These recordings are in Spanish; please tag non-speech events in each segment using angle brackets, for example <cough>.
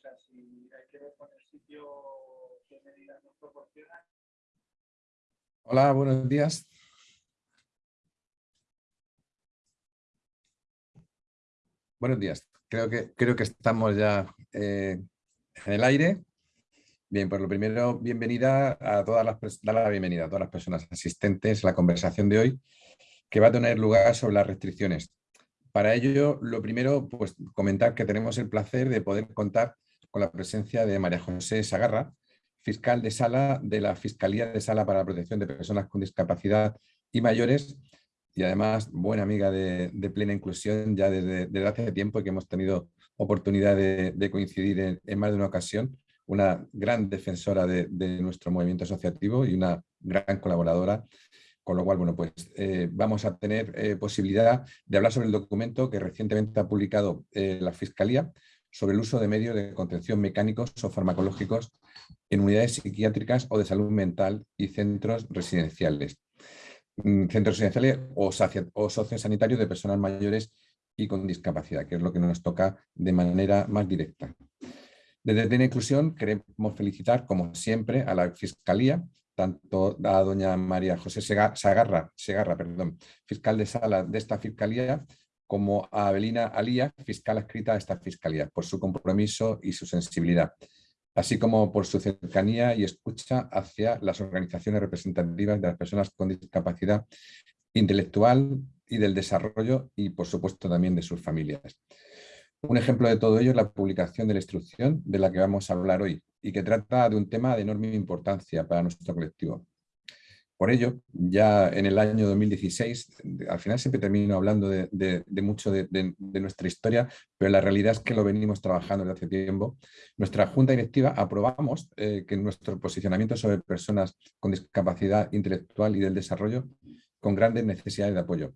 sea, si hay que ver con el sitio qué medidas nos proporcionan. Hola, buenos días. Buenos días. Creo que, creo que estamos ya eh, en el aire. Bien, pues lo primero, bienvenida a todas las, dar la bienvenida a todas las personas asistentes a la conversación de hoy, que va a tener lugar sobre las restricciones. Para ello, lo primero, pues comentar que tenemos el placer de poder contar con la presencia de María José Sagarra, fiscal de sala de la Fiscalía de Sala para la Protección de Personas con Discapacidad y Mayores, y además buena amiga de, plena inclusión ya desde, hace tiempo que hemos tenido oportunidad de, coincidir en, más de una ocasión, una gran defensora de, nuestro movimiento asociativo y una gran colaboradora, con lo cual bueno, pues, eh, vamos a tener eh, posibilidad de hablar sobre el documento que recientemente ha publicado eh, la Fiscalía sobre el uso de medios de contención mecánicos o farmacológicos en unidades psiquiátricas o de salud mental y centros residenciales. Mm, centros residenciales o, o sociosanitarios de personas mayores y con discapacidad, que es lo que nos toca de manera más directa. Desde Plena Inclusión queremos felicitar, como siempre, a la Fiscalía, tanto a doña María José Segarra, Segarra perdón, fiscal de sala de esta Fiscalía, como a Abelina Alía, fiscal adscrita a esta Fiscalía, por su compromiso y su sensibilidad así como por su cercanía y escucha hacia las organizaciones representativas de las personas con discapacidad intelectual y del desarrollo y, por supuesto, también de sus familias. Un ejemplo de todo ello es la publicación de la instrucción de la que vamos a hablar hoy y que trata de un tema de enorme importancia para nuestro colectivo. Por ello, ya en el año 2016, al final siempre termino hablando de, mucho de, nuestra historia, pero la realidad es que lo venimos trabajando desde hace tiempo. Nuestra Junta Directiva aprobamos eh, que nuestro posicionamiento sobre personas con discapacidad intelectual y del desarrollo con grandes necesidades de apoyo,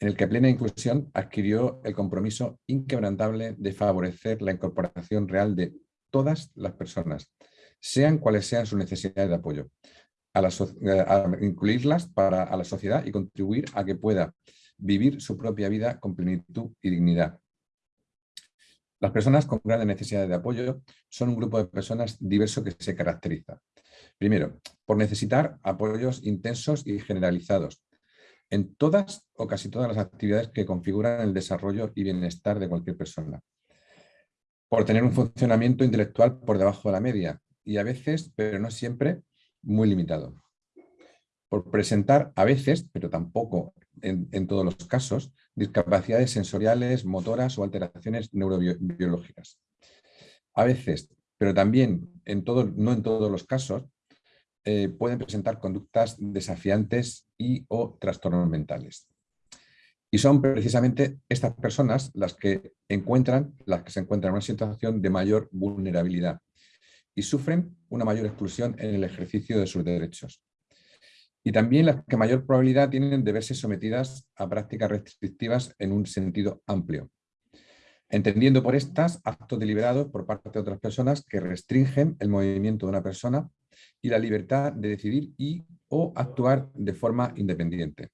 en el que Plena Inclusión adquirió el compromiso inquebrantable de favorecer la incorporación real de todas las personas, sean cuales sean sus necesidades de apoyo, eh, a, incluirlas para a la sociedad y contribuir a que pueda vivir su propia vida con plenitud y dignidad. Las personas con grandes necesidades de apoyo son un grupo de personas diverso que se caracteriza. Primero, por necesitar apoyos intensos y generalizados en todas o casi todas las actividades que configuran el desarrollo y bienestar de cualquier persona. Por tener un funcionamiento intelectual por debajo de la media y a veces, pero no siempre, muy limitado. Por presentar a veces, pero tampoco en, todos los casos, discapacidades sensoriales, motoras o alteraciones neurobiológicas. A veces, pero también en todo, no en todos los casos, eh, pueden presentar conductas desafiantes y o trastornos mentales. Y son precisamente estas personas las que encuentran, las que se encuentran en una situación de mayor vulnerabilidad y sufren una mayor exclusión en el ejercicio de sus derechos. Y también las que mayor probabilidad tienen de verse sometidas a prácticas restrictivas en un sentido amplio, entendiendo por estas actos deliberados por parte de otras personas que restringen el movimiento de una persona y la libertad de decidir y o actuar de forma independiente.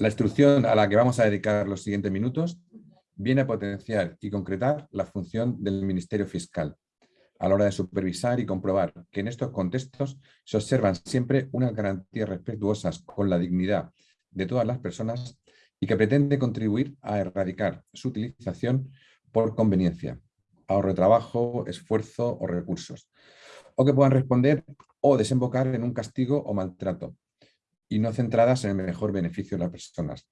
La instrucción a la que vamos a dedicar los siguientes minutos viene a potenciar y concretar la función del Ministerio Fiscal, a la hora de supervisar y comprobar que en estos contextos se observan siempre unas garantías respetuosas con la dignidad de todas las personas y que pretende contribuir a erradicar su utilización por conveniencia, ahorro de trabajo, esfuerzo o recursos, o que puedan responder o desembocar en un castigo o maltrato, y no centradas en el mejor beneficio de las personas,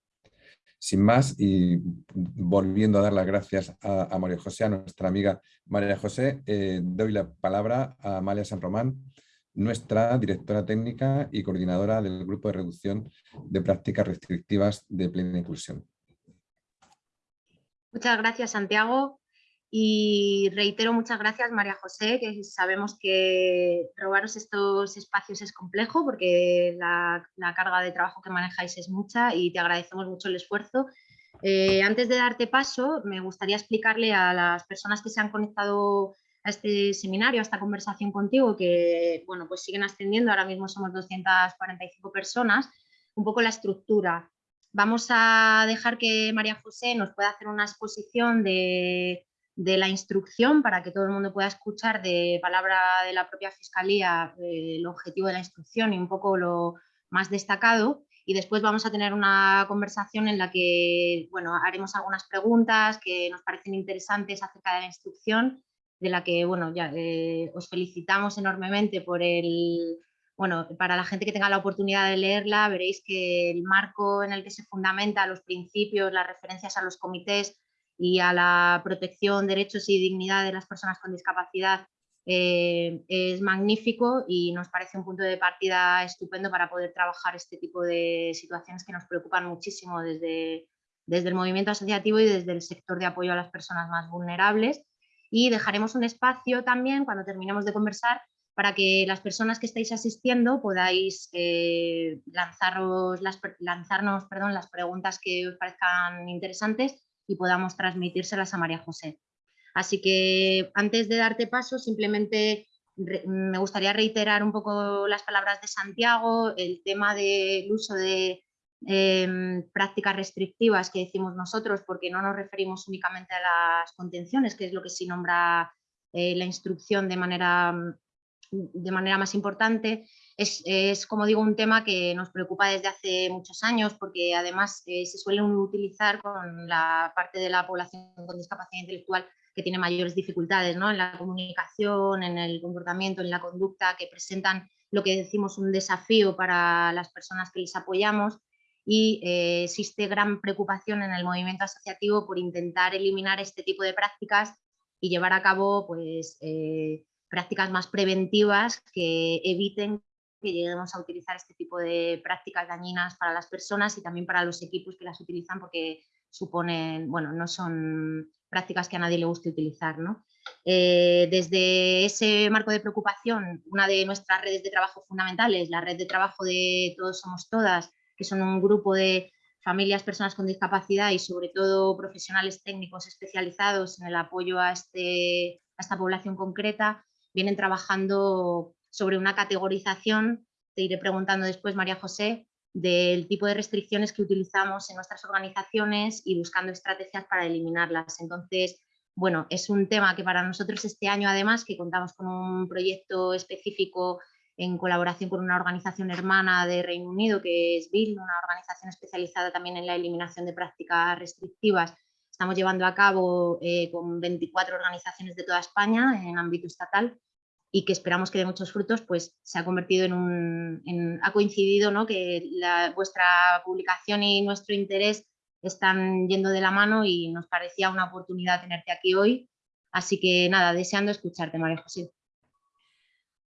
sin más, y volviendo a dar las gracias a, María José, a nuestra amiga María José, eh, doy la palabra a Amalia San Román, nuestra directora técnica y coordinadora del Grupo de Reducción de Prácticas Restrictivas de Plena Inclusión. Muchas gracias, Santiago. Y reitero muchas gracias, María José, que sabemos que robaros estos espacios es complejo porque la, carga de trabajo que manejáis es mucha y te agradecemos mucho el esfuerzo. Eh, antes de darte paso, me gustaría explicarle a las personas que se han conectado a este seminario, a esta conversación contigo, que bueno, pues siguen ascendiendo, ahora mismo somos 245 personas, un poco la estructura. Vamos a dejar que María José nos pueda hacer una exposición de de la instrucción para que todo el mundo pueda escuchar de palabra de la propia Fiscalía eh, el objetivo de la instrucción y un poco lo más destacado. Y después vamos a tener una conversación en la que bueno, haremos algunas preguntas que nos parecen interesantes acerca de la instrucción, de la que bueno, ya, eh, os felicitamos enormemente por el, bueno, para la gente que tenga la oportunidad de leerla, veréis que el marco en el que se fundamenta los principios, las referencias a los comités y a la protección, derechos y dignidad de las personas con discapacidad eh, es magnífico y nos parece un punto de partida estupendo para poder trabajar este tipo de situaciones que nos preocupan muchísimo desde, desde el movimiento asociativo y desde el sector de apoyo a las personas más vulnerables. Y dejaremos un espacio también, cuando terminemos de conversar, para que las personas que estáis asistiendo podáis eh, lanzaros lanzarnos perdón, las preguntas que os parezcan interesantes y podamos transmitírselas a María José. Así que antes de darte paso, simplemente me gustaría reiterar un poco las palabras de Santiago, el tema del uso de em, prácticas restrictivas que decimos nosotros, porque no nos referimos únicamente a las contenciones, que es lo que sí nombra eh, la instrucción de manera, de manera más importante, es, como digo, un tema que nos preocupa desde hace muchos años porque además eh, se suele utilizar con la parte de la población con discapacidad intelectual que tiene mayores dificultades ¿no? en la comunicación, en el comportamiento, en la conducta, que presentan lo que decimos un desafío para las personas que les apoyamos y eh, existe gran preocupación en el movimiento asociativo por intentar eliminar este tipo de prácticas y llevar a cabo pues, eh, prácticas más preventivas que eviten que lleguemos a utilizar este tipo de prácticas dañinas para las personas y también para los equipos que las utilizan porque suponen, bueno, no son prácticas que a nadie le guste utilizar. ¿no? Eh, desde ese marco de preocupación, una de nuestras redes de trabajo fundamentales, la red de trabajo de Todos Somos Todas, que son un grupo de familias, personas con discapacidad y sobre todo profesionales técnicos especializados en el apoyo a, este, a esta población concreta, vienen trabajando sobre una categorización, te iré preguntando después, María José, del tipo de restricciones que utilizamos en nuestras organizaciones y buscando estrategias para eliminarlas. Entonces, bueno, es un tema que para nosotros este año además, que contamos con un proyecto específico en colaboración con una organización hermana de Reino Unido, que es BIL, una organización especializada también en la eliminación de prácticas restrictivas. Estamos llevando a cabo eh, con 24 organizaciones de toda España en ámbito estatal y que esperamos que dé muchos frutos, pues se ha convertido en un, ha coincidido ¿no? que vuestra publicación y nuestro interés están yendo de la mano y nos parecía una oportunidad tenerte aquí hoy. Así que nada, deseando escucharte, María José.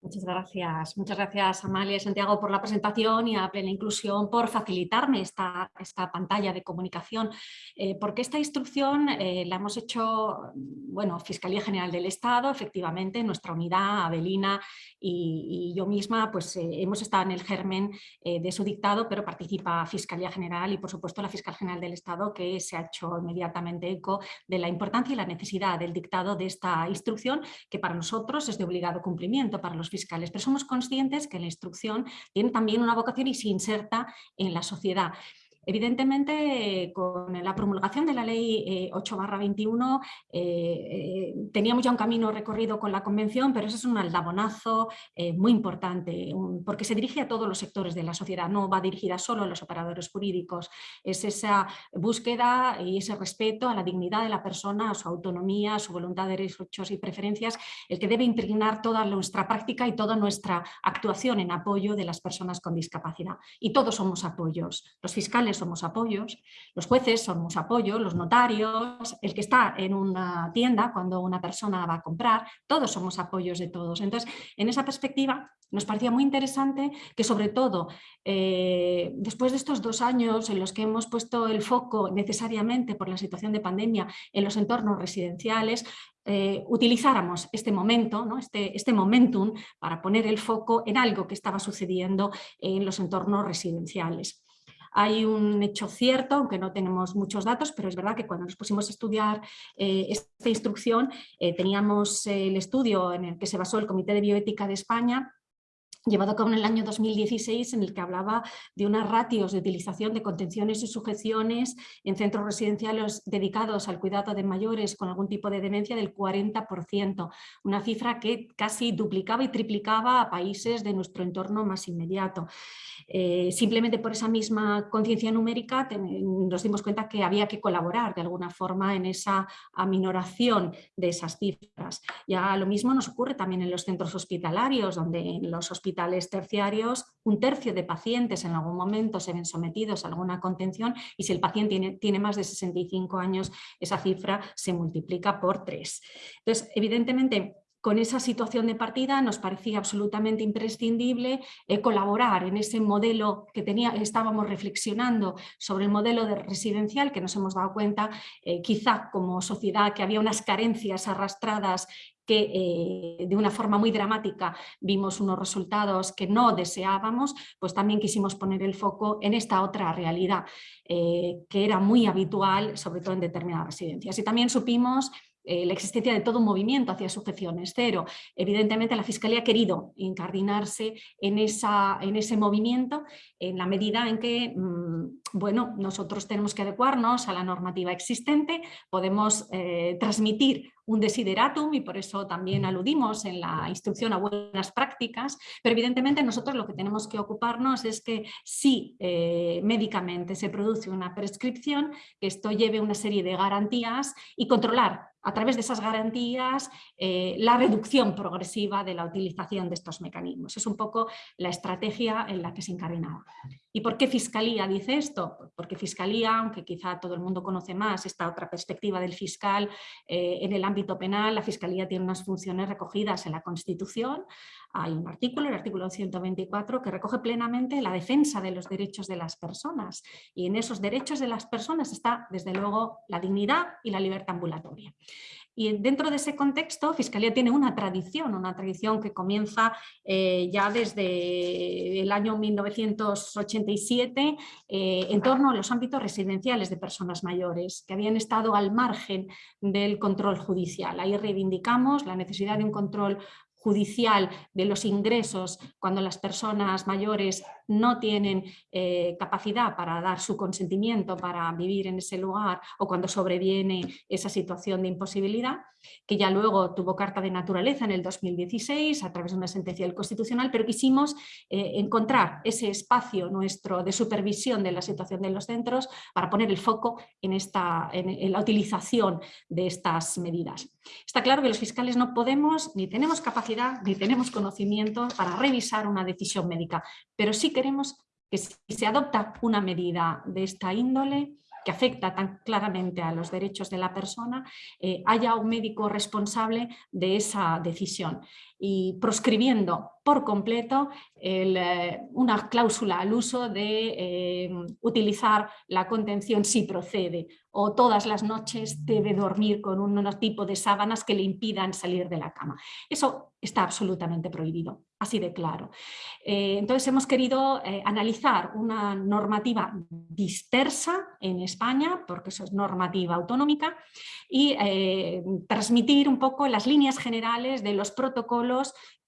Muchas gracias. Muchas gracias Amalia y Santiago por la presentación y a Plena Inclusión por facilitarme esta, esta pantalla de comunicación, eh, porque esta instrucción eh, la hemos hecho, bueno, Fiscalía General del Estado, efectivamente, nuestra unidad, Avelina y, yo misma, pues eh, hemos estado en el germen de su dictado, pero participa Fiscalía General y por supuesto la Fiscal General del Estado que se ha hecho inmediatamente eco de la importancia y la necesidad del dictado de esta instrucción que para nosotros es de obligado cumplimiento, para los fiscales, pero somos conscientes que la instrucción tiene también una vocación y se inserta en la sociedad. Evidentemente, con la promulgación de la ley 8-21 eh, eh, eh, teníamos ya un camino recorrido con la convención, pero eso es un aldabonazo muy importante, porque se dirige a todos los sectores de la sociedad, no va dirigida solo a los operadores jurídicos, es esa búsqueda y ese respeto a la dignidad de la persona, a su autonomía, a su voluntad de derechos y preferencias, el que debe impregnar toda nuestra práctica y toda nuestra actuación en apoyo de las personas con discapacidad. Y todos somos apoyos, los fiscales somos apoyos, los jueces somos apoyos, los notarios, el que está en una tienda cuando una persona va a comprar, todos somos apoyos de todos. Entonces, en esa perspectiva nos parecía muy interesante que sobre todo eh, después de estos dos años en los que hemos puesto el foco necesariamente por la situación de pandemia en los entornos residenciales, eh, utilizáramos este momento, este, este momentum para poner el foco en algo que estaba sucediendo en los entornos residenciales. Hay un hecho cierto, aunque no tenemos muchos datos, pero es verdad que cuando nos pusimos a estudiar eh, esta instrucción, eh, teníamos el estudio en el que se basó el Comité de Bioética de España llevado a cabo en el año 2016 en el que hablaba de unas ratios de utilización de contenciones y sujeciones en centros residenciales dedicados al cuidado de mayores con algún tipo de demencia del 40%, una cifra que casi duplicaba y triplicaba a países de nuestro entorno más inmediato. Eh, simplemente por esa misma conciencia numérica nos dimos cuenta que había que colaborar de alguna forma en esa aminoración de esas cifras. Ya lo mismo nos ocurre también en los centros hospitalarios, donde en los hospitales terciarios un tercio de pacientes en algún momento se ven sometidos a alguna contención y si el paciente tiene, tiene más de 65 años, esa cifra se multiplica por tres. Entonces, evidentemente, con esa situación de partida nos parecía absolutamente imprescindible eh, colaborar en ese modelo que tenía, estábamos reflexionando sobre el modelo de residencial que nos hemos dado cuenta eh, quizá como sociedad que había unas carencias arrastradas que eh, de una forma muy dramática vimos unos resultados que no deseábamos, pues también quisimos poner el foco en esta otra realidad que era muy habitual, sobre todo en determinadas residencias. Y también supimos eh, la existencia de todo un movimiento hacia sujeciones cero. Evidentemente la Fiscalía ha querido incardinarse en, esa, en ese movimiento en la medida en que mm, bueno, nosotros tenemos que adecuarnos a la normativa existente, podemos eh, transmitir un desideratum y por eso también aludimos en la instrucción a buenas prácticas, pero evidentemente nosotros lo que tenemos que ocuparnos es que si eh, médicamente se produce una prescripción, que esto lleve una serie de garantías y controlar a través de esas garantías eh, la reducción progresiva de la utilización de estos mecanismos. Es un poco la estrategia en la que se incardinaba. ¿Y por qué Fiscalía dice esto? Porque Fiscalía, aunque quizá todo el mundo conoce más esta otra perspectiva del fiscal eh, en el ámbito penal, la Fiscalía tiene unas funciones recogidas en la Constitución. Hay un artículo, el artículo 124, que recoge plenamente la defensa de los derechos de las personas. Y en esos derechos de las personas está, desde luego, la dignidad y la libertad ambulatoria. Y dentro de ese contexto, Fiscalía tiene una tradición, una tradición que comienza eh, ya desde el año 1987 eh, en torno a los ámbitos residenciales de personas mayores que habían estado al margen del control judicial. Ahí reivindicamos la necesidad de un control judicial de los ingresos cuando las personas mayores no tienen eh, capacidad para dar su consentimiento para vivir en ese lugar o cuando sobreviene esa situación de imposibilidad, que ya luego tuvo carta de naturaleza en el 2016 a través de una sentencia del Constitucional, pero quisimos eh, encontrar ese espacio nuestro de supervisión de la situación de los centros para poner el foco en, esta, en la utilización de estas medidas. Está claro que los fiscales no podemos ni tenemos capacidad ni tenemos conocimiento para revisar una decisión médica, pero sí queremos que si se adopta una medida de esta índole, que afecta tan claramente a los derechos de la persona, eh, haya un médico responsable de esa decisión y proscribiendo por completo eh, una cláusula al uso de eh, utilizar la contención si procede o todas las noches debe dormir con un, tipo de sábanas que le impidan salir de la cama. Eso está absolutamente prohibido, así de claro. Eh, entonces hemos querido analizar una normativa dispersa en España, porque eso es normativa autonómica, y transmitir un poco las líneas generales de los protocolos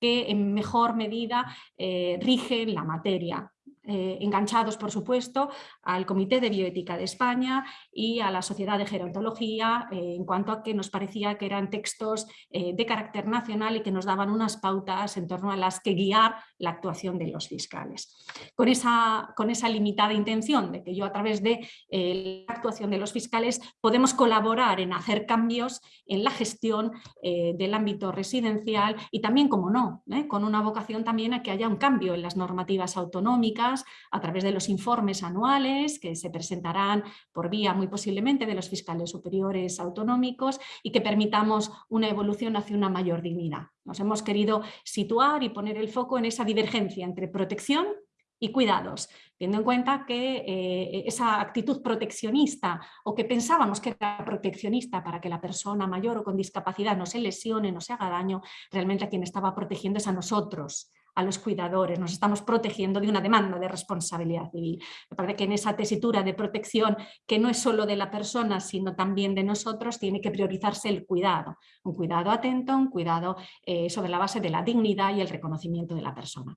que en mejor medida eh, rigen la materia. Eh, enganchados, por supuesto, al Comité de Bioética de España y a la Sociedad de Gerontología, eh, en cuanto a que nos parecía que eran textos de carácter nacional y que nos daban unas pautas en torno a las que guiar la actuación de los fiscales. Con esa, con esa limitada intención de que yo a través de la actuación de los fiscales podemos colaborar en hacer cambios en la gestión del ámbito residencial y también, como no, con una vocación también a que haya un cambio en las normativas autonómicas a través de los informes anuales que se presentarán por vía muy posiblemente de los fiscales superiores autonómicos y que permitamos una evolución hacia una mayor dignidad. Nos hemos querido situar y poner el foco en esa divergencia entre protección y cuidados, teniendo en cuenta que eh, esa actitud proteccionista o que pensábamos que era proteccionista para que la persona mayor o con discapacidad no se lesione, no se haga daño, realmente a quien estaba protegiendo es a nosotros, a los cuidadores, nos estamos protegiendo de una demanda de responsabilidad civil. Me parece que en esa tesitura de protección, que no es solo de la persona, sino también de nosotros, tiene que priorizarse el cuidado, un cuidado atento, un cuidado eh, sobre la base de la dignidad y el reconocimiento de la persona.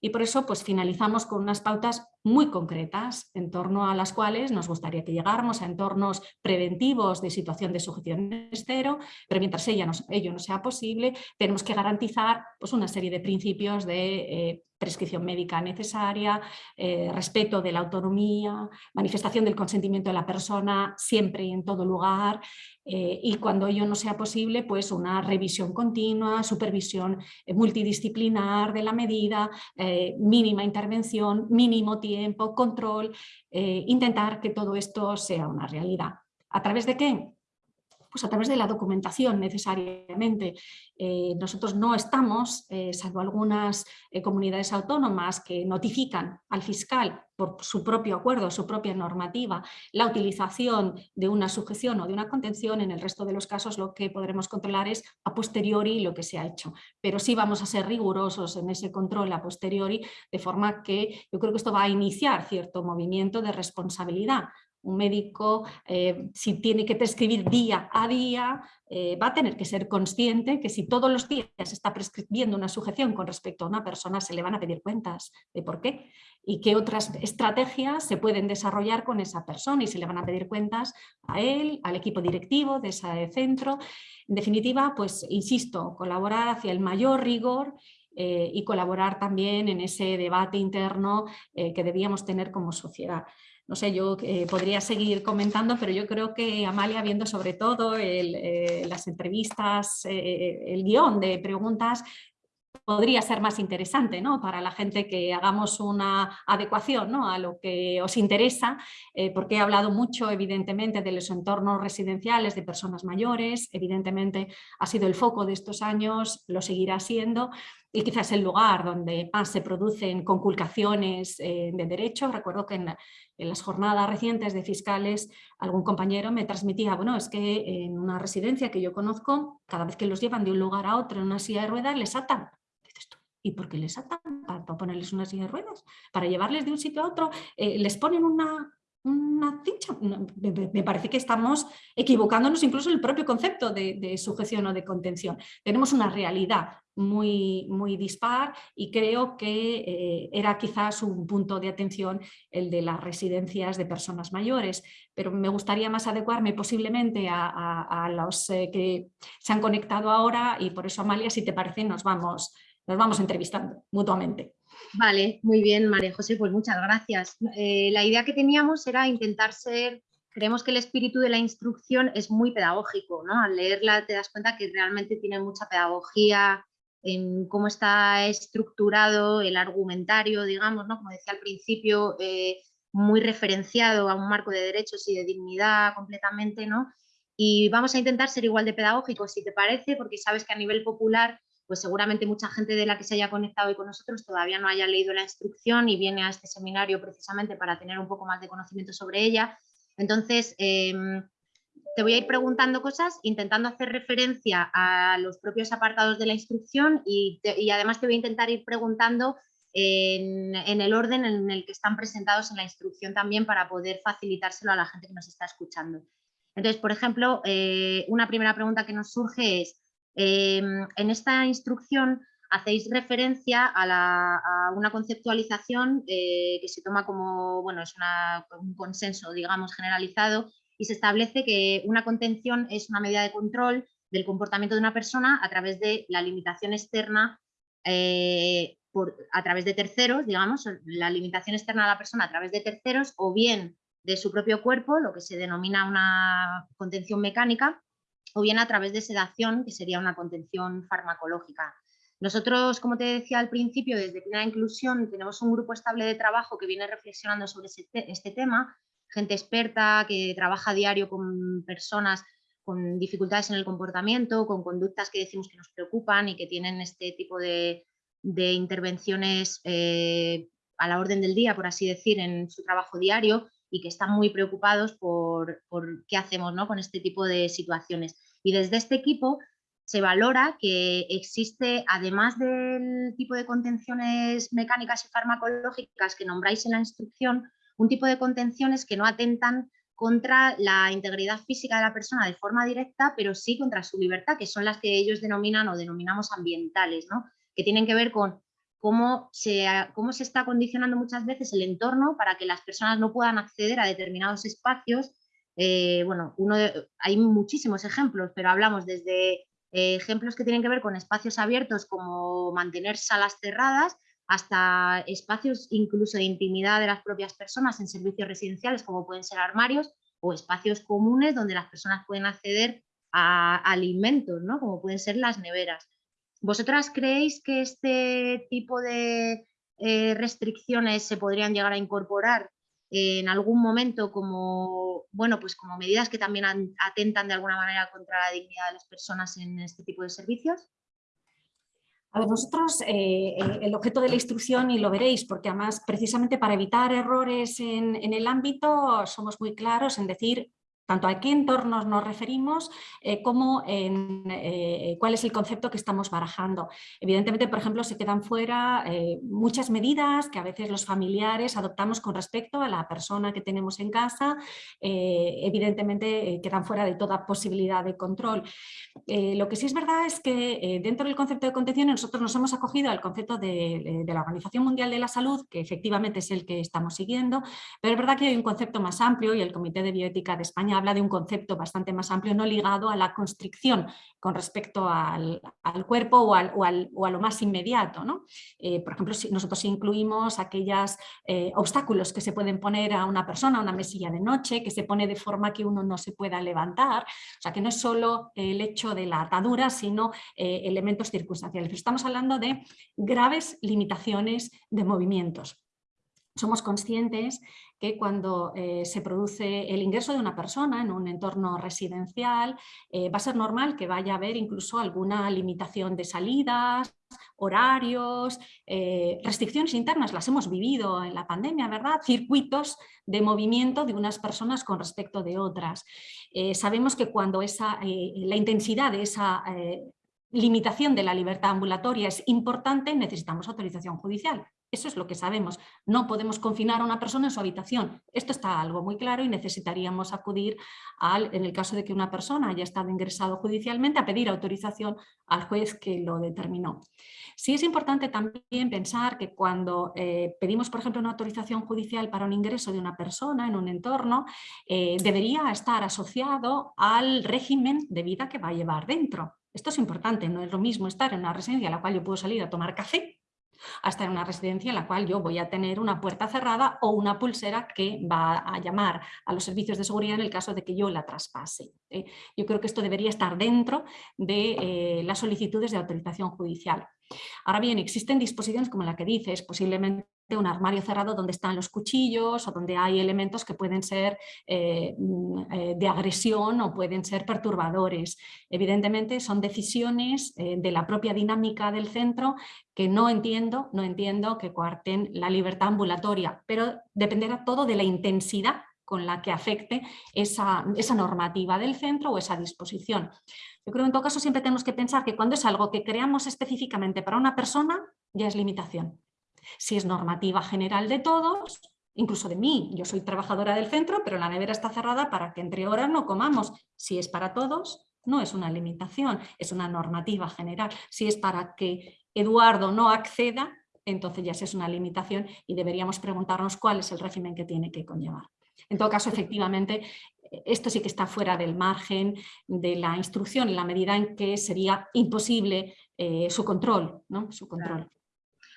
Y por eso pues finalizamos con unas pautas muy concretas en torno a las cuales nos gustaría que llegáramos a entornos preventivos de situación de sujeción estero, pero mientras ella ello no sea posible, tenemos que garantizar pues, una serie de principios de eh, prescripción médica necesaria, eh, respeto de la autonomía, manifestación del consentimiento de la persona siempre y en todo lugar eh, y cuando ello no sea posible, pues una revisión continua, supervisión multidisciplinar de la medida, mínima intervención, mínimo tiempo, control, intentar que todo esto sea una realidad. ¿A través de qué? Pues a través de la documentación necesariamente. Eh, nosotros no estamos, eh, salvo algunas eh, comunidades autónomas que notifican al fiscal por su propio acuerdo, su propia normativa, la utilización de una sujeción o de una contención, en el resto de los casos lo que podremos controlar es a posteriori lo que se ha hecho. Pero sí vamos a ser rigurosos en ese control a posteriori, de forma que yo creo que esto va a iniciar cierto movimiento de responsabilidad un médico, eh, si tiene que prescribir día a día, eh, va a tener que ser consciente que si todos los días está prescribiendo una sujeción con respecto a una persona, se le van a pedir cuentas de por qué y qué otras estrategias se pueden desarrollar con esa persona y se le van a pedir cuentas a él, al equipo directivo de ese centro. En definitiva, pues insisto, colaborar hacia el mayor rigor eh, y colaborar también en ese debate interno que debíamos tener como sociedad no sé, yo eh, podría seguir comentando, pero yo creo que Amalia, viendo sobre todo eh, las entrevistas, eh, el guion de preguntas, podría ser más interesante ¿no? para la gente que hagamos una adecuación ¿no? a lo que os interesa, porque he hablado mucho evidentemente de los entornos residenciales de personas mayores, evidentemente ha sido el foco de estos años, lo seguirá siendo, y quizás el lugar donde más se producen conculcaciones eh, de derechos. Recuerdo que en, las jornadas recientes de fiscales algún compañero me transmitía, bueno, es que en una residencia que yo conozco, cada vez que los llevan de un lugar a otro en una silla de ruedas, les atan. ¿y por qué les atan? ¿Para, ponerles una silla de ruedas? ¿Para llevarles de un sitio a otro? Eh, ¿Les ponen una, una. Me parece que estamos equivocándonos incluso el propio concepto de, sujeción o de contención. Tenemos una realidad muy, muy dispar y creo que eh, era quizás un punto de atención el de las residencias de personas mayores, pero me gustaría más adecuarme posiblemente a, los eh, que se han conectado ahora y por eso Amalia, si te parece, nos vamos, nos vamos entrevistando mutuamente. Vale, muy bien, María José, pues muchas gracias. Eh, la idea que teníamos era intentar ser, creemos que el espíritu de la instrucción es muy pedagógico, ¿no? Al leerla te das cuenta que realmente tiene mucha pedagogía en cómo está estructurado el argumentario, digamos, ¿no? Como decía al principio, eh, muy referenciado a un marco de derechos y de dignidad completamente, ¿no? Y vamos a intentar ser igual de pedagógicos, si te parece, porque sabes que a nivel popular pues seguramente mucha gente de la que se haya conectado hoy con nosotros todavía no haya leído la instrucción y viene a este seminario precisamente para tener un poco más de conocimiento sobre ella. Entonces, em, te voy a ir preguntando cosas, intentando hacer referencia a los propios apartados de la instrucción y, además te voy a intentar ir preguntando en, el orden en el que están presentados en la instrucción también para poder facilitárselo a la gente que nos está escuchando. Entonces, por ejemplo, eh, una primera pregunta que nos surge es, Em, en esta instrucción hacéis referencia a, una conceptualización eh, que se toma como, bueno, es un consenso, digamos, generalizado y se establece que una contención es una medida de control del comportamiento de una persona a través de la limitación externa eh, a través de terceros, digamos, la limitación externa a la persona a través de terceros o bien de su propio cuerpo, lo que se denomina una contención mecánica, o bien a través de sedación, que sería una contención farmacológica. Nosotros, como te decía al principio, desde Plena Inclusión tenemos un grupo estable de trabajo que viene reflexionando sobre este tema, gente experta que trabaja a diario con personas con dificultades en el comportamiento, con conductas que decimos que nos preocupan y que tienen este tipo de, intervenciones eh, a la orden del día, por así decir, en su trabajo diario y que están muy preocupados por, qué hacemos ¿no? con este tipo de situaciones. Y desde este equipo se valora que existe, además del tipo de contenciones mecánicas y farmacológicas que nombráis en la instrucción, un tipo de contenciones que no atentan contra la integridad física de la persona de forma directa, pero sí contra su libertad, que son las que ellos denominan o denominamos ambientales, ¿no? que tienen que ver con cómo se, cómo se está condicionando muchas veces el entorno para que las personas no puedan acceder a determinados espacios. Eh, bueno, hay muchísimos ejemplos, pero hablamos desde eh, ejemplos que tienen que ver con espacios abiertos como mantener salas cerradas, hasta espacios incluso de intimidad de las propias personas en servicios residenciales como pueden ser armarios o espacios comunes donde las personas pueden acceder a alimentos, ¿no? como pueden ser las neveras. ¿Vosotras creéis que este tipo de eh, restricciones se podrían llegar a incorporar en algún momento como, bueno, pues como medidas que también atentan de alguna manera contra la dignidad de las personas en este tipo de servicios? A ver, nosotros, eh, el objeto de la instrucción, y lo veréis, porque además precisamente para evitar errores en el ámbito somos muy claros en decir tanto a qué entornos nos referimos eh, como en eh, cuál es el concepto que estamos barajando. Evidentemente, por ejemplo, se quedan fuera eh, muchas medidas que a veces los familiares adoptamos con respecto a la persona que tenemos en casa, evidentemente quedan fuera de toda posibilidad de control. lo que sí es verdad es que dentro del concepto de contención nosotros nos hemos acogido al concepto de, de la Organización Mundial de la Salud, que efectivamente es el que estamos siguiendo, pero es verdad que hay un concepto más amplio y el Comité de Bioética de España habla de un concepto bastante más amplio, no ligado a la constricción con respecto al, cuerpo o, a lo más inmediato. Eh, por ejemplo, si nosotros incluimos aquellos eh, obstáculos que se pueden poner a una persona, a una mesilla de noche, que se pone de forma que uno no se pueda levantar, o sea que no es solo el hecho de la atadura, sino eh, elementos circunstanciales. Estamos hablando de graves limitaciones de movimientos somos conscientes que cuando eh, se produce el ingreso de una persona en un entorno residencial eh, va a ser normal que vaya a haber incluso alguna limitación de salidas, horarios, eh, restricciones internas, las hemos vivido en la pandemia, ¿verdad? Circuitos de movimiento de unas personas con respecto de otras. sabemos que cuando esa, la intensidad de esa limitación de la libertad ambulatoria es importante, necesitamos autorización judicial. Eso es lo que sabemos. No podemos confinar a una persona en su habitación. Esto está algo muy claro y necesitaríamos acudir, al, en el caso de que una persona haya estado ingresado judicialmente, a pedir autorización al juez que lo determinó. Sí es importante también pensar que cuando eh, pedimos, por ejemplo, una autorización judicial para un ingreso de una persona en un entorno, eh, debería estar asociado al régimen de vida que va a llevar dentro. Esto es importante, no es lo mismo estar en una residencia a la cual yo puedo salir a tomar café hasta en una residencia en la cual yo voy a tener una puerta cerrada o una pulsera que va a llamar a los servicios de seguridad en el caso de que yo la traspase. ¿eh? Yo creo que esto debería estar dentro de eh, las solicitudes de autorización judicial. Ahora bien, existen disposiciones como la que dices, posiblemente un armario cerrado donde están los cuchillos o donde hay elementos que pueden ser eh, mm, de agresión o pueden ser perturbadores. Evidentemente son decisiones de la propia dinámica del centro que no entiendo, no entiendo que coarten la libertad ambulatoria, pero dependerá todo de la intensidad con la que afecte esa, normativa del centro o esa disposición. Yo creo que en todo caso siempre tenemos que pensar que cuando es algo que creamos específicamente para una persona, ya es limitación. Si es normativa general de todos, incluso de mí, yo soy trabajadora del centro, pero la nevera está cerrada para que entre horas no comamos. Si es para todos, no es una limitación, es una normativa general. Si es para que Eduardo no acceda, entonces ya es una limitación y deberíamos preguntarnos cuál es el régimen que tiene que conllevar. En todo caso, efectivamente, esto sí que está fuera del margen de la instrucción en la medida en que sería imposible eh, su control. ¿no? Su control.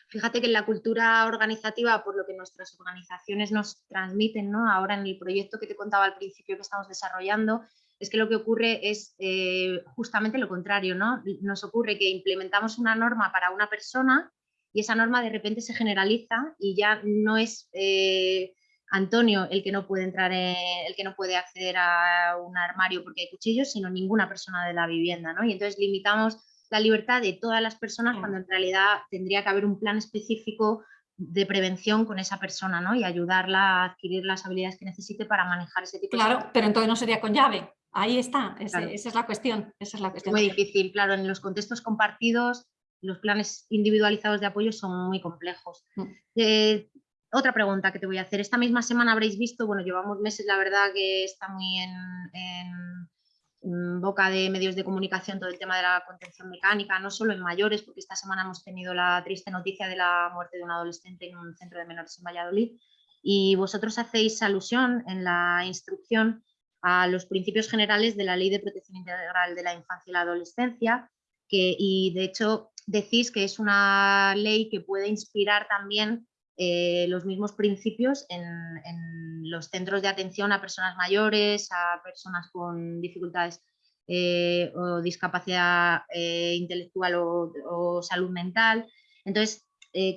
Fíjate que en la cultura organizativa, por lo que nuestras organizaciones nos transmiten, ¿no? ahora en el proyecto que te contaba al principio que estamos desarrollando, es que lo que ocurre es eh, justamente lo contrario, ¿no? Nos ocurre que implementamos una norma para una persona y esa norma de repente se generaliza y ya no es eh, Antonio el que no puede entrar, el que no puede acceder a un armario porque hay cuchillos, sino ninguna persona de la vivienda, ¿no? Y entonces limitamos la libertad de todas las personas cuando en realidad tendría que haber un plan específico de prevención con esa persona ¿no? y ayudarla a adquirir las habilidades que necesite para manejar ese tipo de Claro, pero entonces no sería con llave Ahí está, ese- Claro. esa es la cuestión. Esa es la cuestión. Muy difícil, claro, en los contextos compartidos los planes individualizados de apoyo son muy complejos. Mm. Eh, otra pregunta que te voy a hacer. Esta misma semana habréis visto, bueno, llevamos meses, la verdad que está muy en, boca de medios de comunicación todo el tema de la contención mecánica, no solo en mayores, porque esta semana hemos tenido la triste noticia de la muerte de un adolescente en un centro de menores en Valladolid. Y vosotros hacéis alusión en la instrucción a los principios generales de la Ley de Protección Integral de la Infancia y la Adolescencia, que, y de hecho decís que es una ley que puede inspirar también eh, los mismos principios en, los centros de atención a personas mayores, a personas con dificultades eh, o discapacidad eh, intelectual o, o salud mental. Entonces,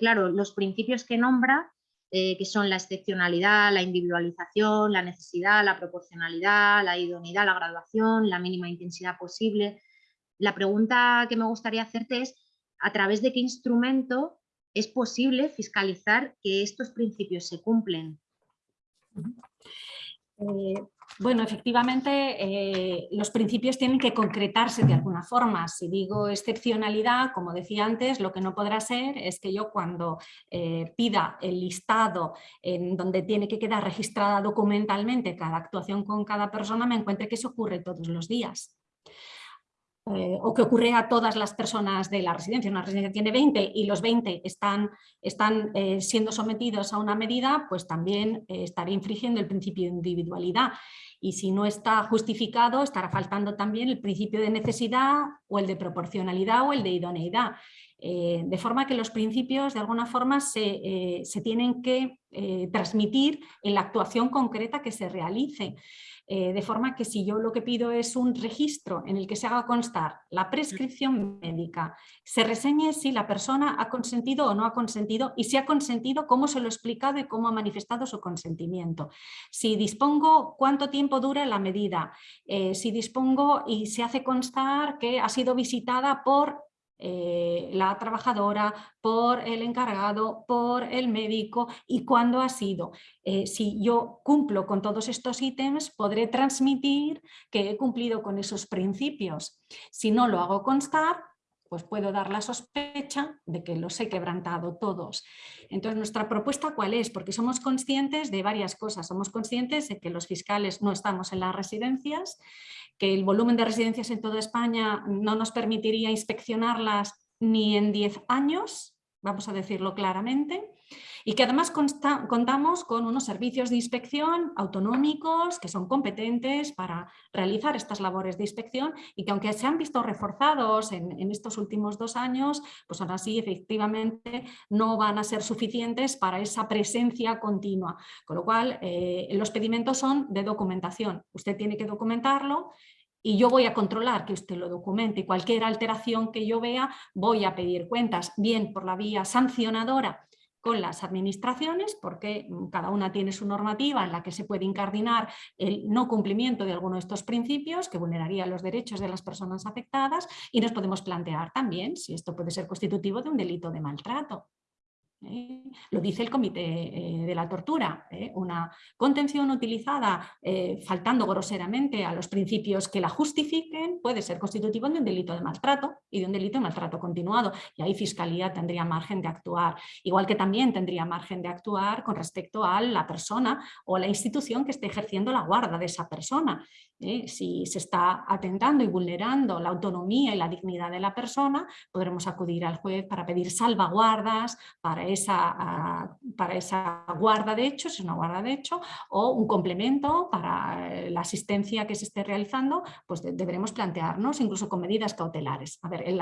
claro, los principios que nombra, que son la excepcionalidad, la individualización, la necesidad, la proporcionalidad, la idoneidad, la graduación, la mínima intensidad posible. La pregunta que me gustaría hacerte es, ¿a través de qué instrumento es posible fiscalizar que estos principios se cumplen? Eh, bueno, efectivamente, eh, los principios tienen que concretarse de alguna forma. Si digo excepcionalidad, como decía antes, lo que no podrá ser es que yo cuando eh, pida el listado en donde tiene que quedar registrada documentalmente cada actuación con cada persona, me encuentre que eso ocurre todos los días. Eh, o que ocurre a todas las personas de la residencia. Una residencia tiene 20 y los 20 están, están eh, siendo sometidos a una medida, pues también eh, estaré infringiendo el principio de individualidad. Y si no está justificado, estará faltando también el principio de necesidad o el de proporcionalidad o el de idoneidad. Eh, de forma que los principios de alguna forma se, eh, se tienen que eh, transmitir en la actuación concreta que se realice. De forma que si yo lo que pido es un registro en el que se haga constar la prescripción médica, se reseñe si la persona ha consentido o no ha consentido y si ha consentido, cómo se lo ha explicado y cómo ha manifestado su consentimiento. Si dispongo cuánto tiempo dura la medida, si dispongo y se hace constar que ha sido visitada por eh, la trabajadora, por el encargado, por el médico y cuándo ha sido. Eh, si yo cumplo con todos estos ítems, podré transmitir que he cumplido con esos principios. Si no lo hago constar, pues puedo dar la sospecha de que los he quebrantado todos. Entonces, ¿nuestra propuesta cuál es? Porque somos conscientes de varias cosas. Somos conscientes de que los fiscales no estamos en las residencias, que el volumen de residencias en toda España no nos permitiría inspeccionarlas ni en 10 años, vamos a decirlo claramente, y que además contamos con unos servicios de inspección autonómicos que son competentes para realizar estas labores de inspección y que aunque se han visto reforzados en, estos últimos dos años, pues aún así efectivamente no van a ser suficientes para esa presencia continua. Con lo cual eh, los pedimentos son de documentación. Usted tiene que documentarlo y yo voy a controlar que usted lo documente cualquier alteración que yo vea voy a pedir cuentas, bien por la vía sancionadora con las administraciones, porque mm, cada una tiene su normativa en la que se puede incardinar el no cumplimiento de alguno de estos principios que vulneraría los derechos de las personas afectadas y nos podemos plantear también si esto puede ser constitutivo de un delito de maltrato. ¿Eh? Lo dice el Comité eh, de la Tortura, ¿eh? una contención utilizada faltando groseramente a los principios que la justifiquen puede ser constitutivo de un delito de maltrato y de un delito de maltrato continuado y ahí Fiscalía tendría margen de actuar, igual que también tendría margen de actuar con respecto a la persona o la institución que esté ejerciendo la guarda de esa persona. Si se está atentando y vulnerando la autonomía y la dignidad de la persona, podremos acudir al juez para pedir salvaguardas, para esa, para esa guarda de hecho, es una guarda de hecho, o un complemento para eh, la asistencia que se esté realizando, pues de, deberemos plantearnos incluso con medidas cautelares. A ver, el,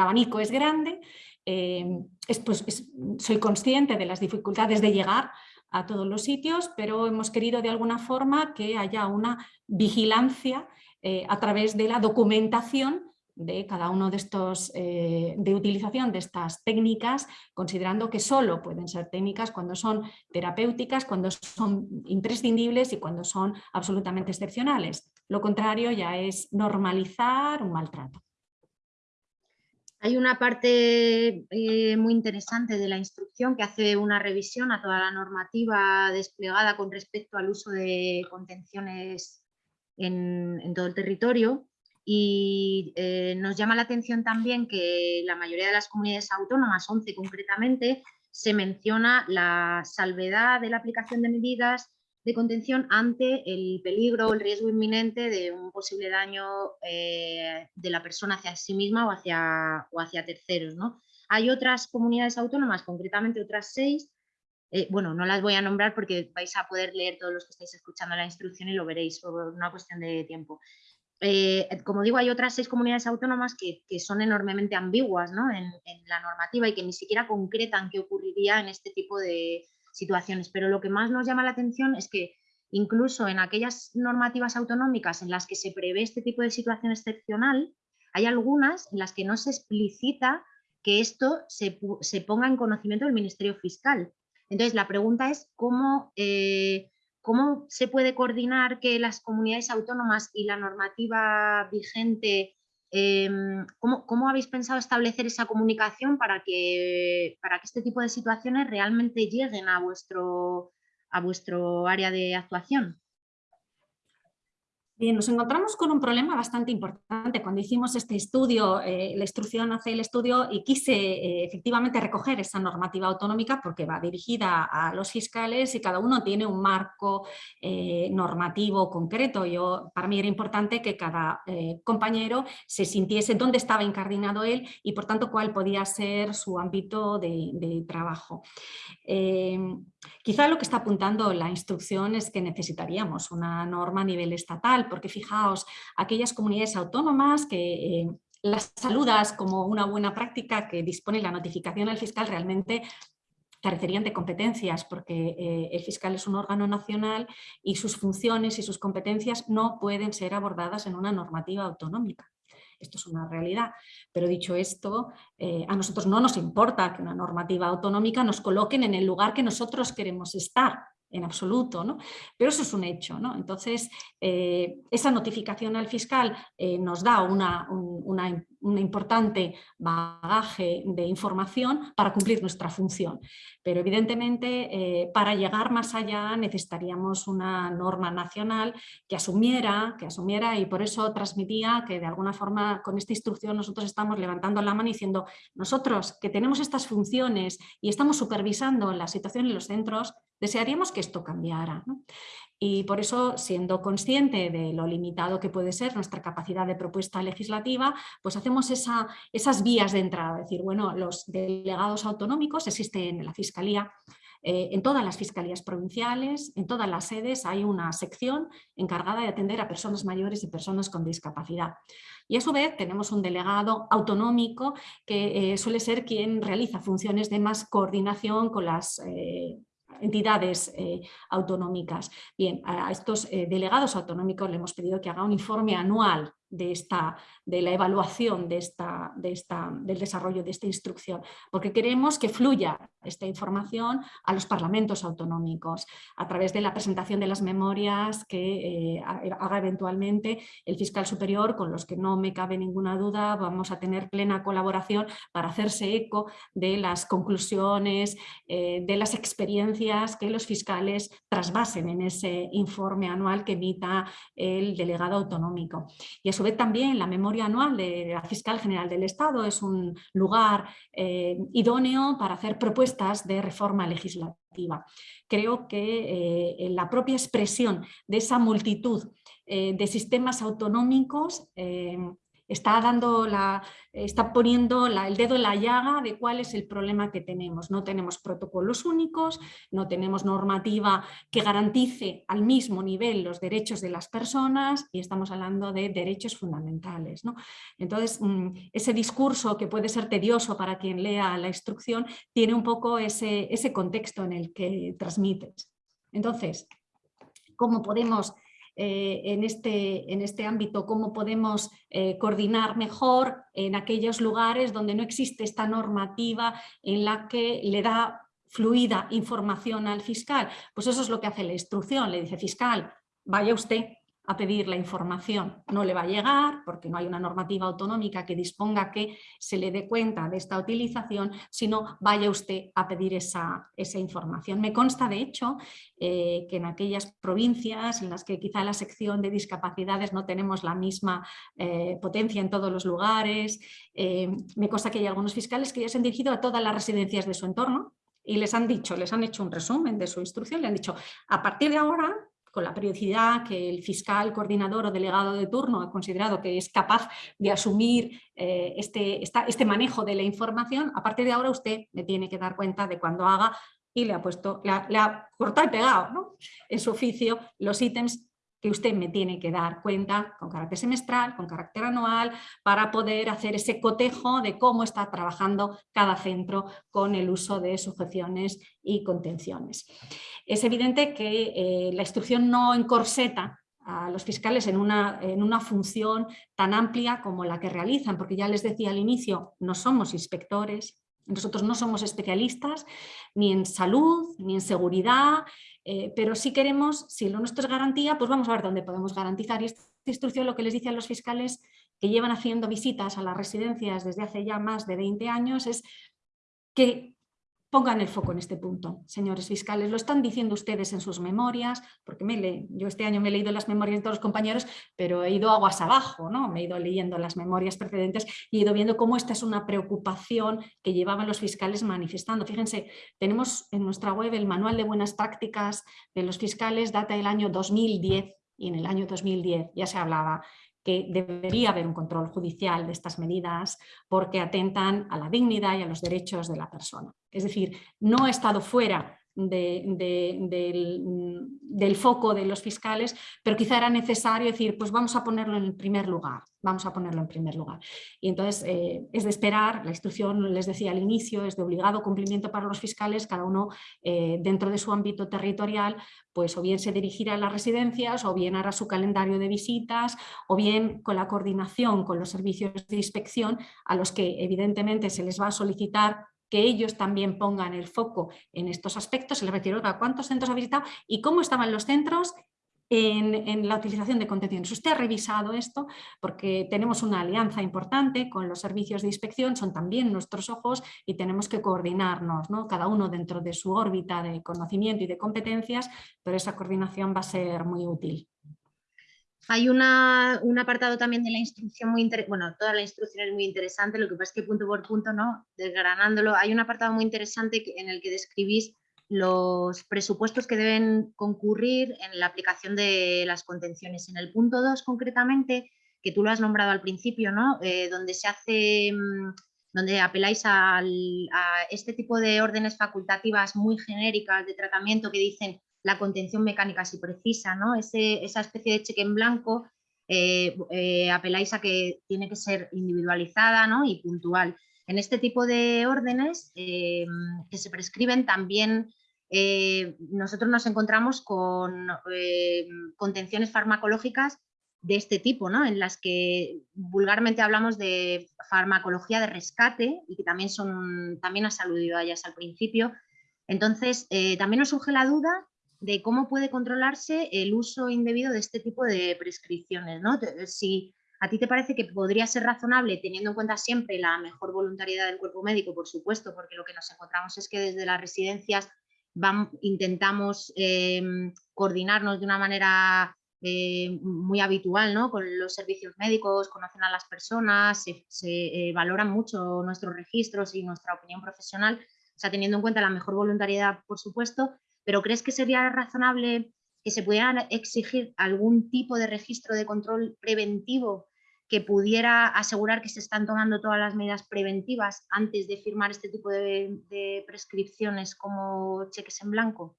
abanico es grande, es, pues, es, soy consciente de las dificultades de llegar a todos los sitios, pero hemos querido de alguna forma que haya una vigilancia eh, a través de la documentación de cada uno de estos, eh, de utilización de estas técnicas, considerando que solo pueden ser técnicas cuando son terapéuticas, cuando son imprescindibles y cuando son absolutamente excepcionales. Lo contrario ya es normalizar un maltrato. Hay una parte eh, muy interesante de la instrucción que hace una revisión a toda la normativa desplegada con respecto al uso de contenciones en, todo el territorio. Y eh, nos llama la atención también que la mayoría de las comunidades autónomas, 11 concretamente, se menciona la salvedad de la aplicación de medidas de contención ante el peligro o el riesgo inminente de un posible daño eh, de la persona hacia sí misma o hacia, o hacia terceros. ¿no? Hay otras comunidades autónomas, concretamente otras seis, eh, bueno, no las voy a nombrar porque vais a poder leer todos los que estáis escuchando la instrucción y lo veréis por una cuestión de tiempo. Eh, como digo, hay otras seis comunidades autónomas que, son enormemente ambiguas en, la normativa y que ni siquiera concretan qué ocurriría en este tipo de situaciones. Pero lo que más nos llama la atención es que incluso en aquellas normativas autonómicas en las que se prevé este tipo de situación excepcional, hay algunas en las que no se explicita que esto se, se ponga en conocimiento del Ministerio Fiscal. Entonces, la pregunta es cómo, eh, cómo se puede coordinar que las comunidades autónomas y la normativa vigente, em, ¿cómo, habéis pensado establecer esa comunicación para que, para que este tipo de situaciones realmente lleguen a vuestro, a vuestro área de actuación? Bien, nos encontramos con un problema bastante importante. Cuando hicimos este estudio, eh, la instrucción hace el estudio y quise eh, efectivamente recoger esa normativa autonómica porque va dirigida a los fiscales y cada uno tiene un marco eh, normativo concreto. Yo, para mí era importante que cada compañero se sintiese dónde estaba incardinado él y por tanto cuál podía ser su ámbito de, de trabajo. quizá lo que está apuntando la instrucción es que necesitaríamos una norma a nivel estatal porque fijaos, aquellas comunidades autónomas que eh, las saludas como una buena práctica que dispone la notificación al fiscal realmente carecerían de competencias porque eh, el fiscal es un órgano nacional y sus funciones y sus competencias no pueden ser abordadas en una normativa autonómica. Esto es una realidad. Pero dicho esto, eh, a nosotros no nos importa que una normativa autonómica nos coloquen en el lugar que nosotros queremos estar en absoluto, ¿no? pero eso es un hecho. ¿no? Entonces, eh, esa notificación al fiscal eh, nos da una, una, un importante bagaje de información para cumplir nuestra función. Pero evidentemente eh, para llegar más allá necesitaríamos una norma nacional que asumiera, que asumiera y por eso transmitía que de alguna forma con esta instrucción nosotros estamos levantando la mano diciendo nosotros que tenemos estas funciones y estamos supervisando la situación en los centros, desearíamos que esto cambiara. Y por eso, siendo consciente de lo limitado que puede ser nuestra capacidad de propuesta legislativa, pues hacemos esa, esas vías de entrada. Es decir, bueno, los delegados autonómicos existen en la Fiscalía, eh, en todas las fiscalías provinciales, en todas las sedes hay una sección encargada de atender a personas mayores y personas con discapacidad. Y a su vez tenemos un delegado autonómico que eh, suele ser quien realiza funciones de más coordinación con las eh, entidades eh, autonómicas. Bien, a estos eh, delegados autonómicos le hemos pedido que haga un informe anual de, esta, de la evaluación de esta, de esta, del desarrollo de esta instrucción, porque queremos que fluya esta información a los parlamentos autonómicos a través de la presentación de las memorias que eh, haga eventualmente el fiscal superior, con los que no me cabe ninguna duda, vamos a tener plena colaboración para hacerse eco de las conclusiones, eh, de las experiencias que los fiscales trasvasen en ese informe anual que emita el delegado autonómico. Y su vez también la memoria anual de la Fiscal General del Estado es un lugar eh, idóneo para hacer propuestas de reforma legislativa. Creo que eh, la propia expresión de esa multitud eh, de sistemas autonómicos está, dando la, está poniendo el dedo en la llaga de cuál es el problema que tenemos. No tenemos protocolos únicos, no tenemos normativa que garantice al mismo nivel los derechos de las personas y estamos hablando de derechos fundamentales. Entonces, mm, ese discurso que puede ser tedioso para quien lea la instrucción tiene un poco ese, ese contexto en el que transmites. Entonces, ¿cómo podemos eh, en, este, en este ámbito, cómo podemos eh, coordinar mejor en aquellos lugares donde no existe esta normativa en la que le da fluida información al fiscal. Pues eso es lo que hace la instrucción, le dice fiscal, vaya usted a pedir la información. No le va a llegar porque no hay una normativa autonómica que disponga que se le dé cuenta de esta utilización, sino vaya usted a pedir esa, esa información. Me consta, de hecho, eh, que en aquellas provincias en las que quizá la sección de discapacidades no tenemos la misma eh, potencia en todos los lugares, eh, me consta que hay algunos fiscales que ya se han dirigido a todas las residencias de su entorno y les han dicho, les han hecho un resumen de su instrucción, le han dicho, a partir de ahora con la periodicidad que el fiscal, coordinador o delegado de turno ha considerado que es capaz de asumir eh, este, este manejo de la información, a partir de ahora usted le tiene que dar cuenta de cuando haga y le ha puesto, le ha, cortado y pegado en su oficio los ítems que usted me tiene que dar cuenta con carácter semestral, con carácter anual, para poder hacer ese cotejo de cómo está trabajando cada centro con el uso de sujeciones y contenciones. Es evidente que eh, la instrucción no encorseta a los fiscales en una, en una función tan amplia como la que realizan, porque ya les decía al inicio, no somos inspectores, nosotros no somos especialistas ni en salud, ni en seguridad, eh, pero si queremos, si lo nuestro es garantía, pues vamos a ver dónde podemos garantizar. Y esta instrucción lo que les dice a los fiscales que llevan haciendo visitas a las residencias desde hace ya más de 20 años es que Pongan el foco en este punto, señores fiscales. Lo están diciendo ustedes en sus memorias, porque me le, yo este año me he leído las memorias de todos los compañeros, pero he ido aguas abajo, ¿no? me he ido leyendo las memorias precedentes y he ido viendo cómo esta es una preocupación que llevaban los fiscales manifestando. Fíjense, tenemos en nuestra web el manual de buenas prácticas de los fiscales, data del año 2010, y en el año 2010 ya se hablaba que debería haber un control judicial de estas medidas porque atentan a la dignidad y a los derechos de la persona. Es decir, no ha estado fuera del, foco de los fiscales, pero quizá era necesario decir, pues vamos a ponerlo en primer lugar, vamos a ponerlo en primer lugar. Y entonces eh, es de esperar, la instrucción les decía al inicio, es de obligado cumplimiento para los fiscales, cada uno eh, dentro de su ámbito territorial, pues o bien se dirigirá a las residencias, o bien hará su calendario de visitas, o bien con la coordinación con los servicios de inspección, a los que evidentemente se les va a solicitar que ellos también pongan el foco en estos aspectos, les refiero a cuántos centros ha visitado y cómo estaban los centros en, la utilización de contenciones. Usted ha revisado esto porque tenemos una alianza importante con los servicios de inspección, son también nuestros ojos y tenemos que coordinarnos, ¿no? cada uno dentro de su órbita de conocimiento y de competencias, pero esa coordinación va a ser muy útil. Hay una, un apartado también de la instrucción muy interesante, bueno, toda la instrucción es muy interesante, lo que pasa es que punto por punto, ¿no? desgranándolo, hay un apartado muy interesante en el que describís los presupuestos que deben concurrir en la aplicación de las contenciones. En el punto 2 concretamente, que tú lo has nombrado al principio, ¿no? Eh, donde se hace, mm, donde apeláis a este tipo de órdenes facultativas muy genéricas de tratamiento que dicen la contención mecánica si precisa, ¿no? esa especie de cheque en blanco eh, eh, apeláis a que tiene que ser individualizada ¿no? y puntual. En este tipo de órdenes eh, que se prescriben también nosotros nos encontramos con contenciones farmacológicas de este tipo, ¿no? en las que vulgarmente hablamos de farmacología de rescate y que también, son, también has aludido a ellas al principio. Entonces, también nos surge la duda de cómo puede controlarse el uso indebido de este tipo de prescripciones. ¿no? Si a ti te parece que podría ser razonable, teniendo en cuenta siempre la mejor voluntariedad del cuerpo médico, por supuesto, porque lo que nos encontramos es que desde las residencias intentamos em, coordinarnos de una manera eh, muy habitual ¿no? con los servicios médicos, conocen a las personas, se, eh, valoran mucho nuestros registros y nuestra opinión profesional, o sea, teniendo en cuenta la mejor voluntariedad, por supuesto, pero ¿crees que sería razonable que se pudiera exigir algún tipo de registro de control preventivo que pudiera asegurar que se están tomando todas las medidas preventivas antes de firmar este tipo de, prescripciones como cheques en blanco?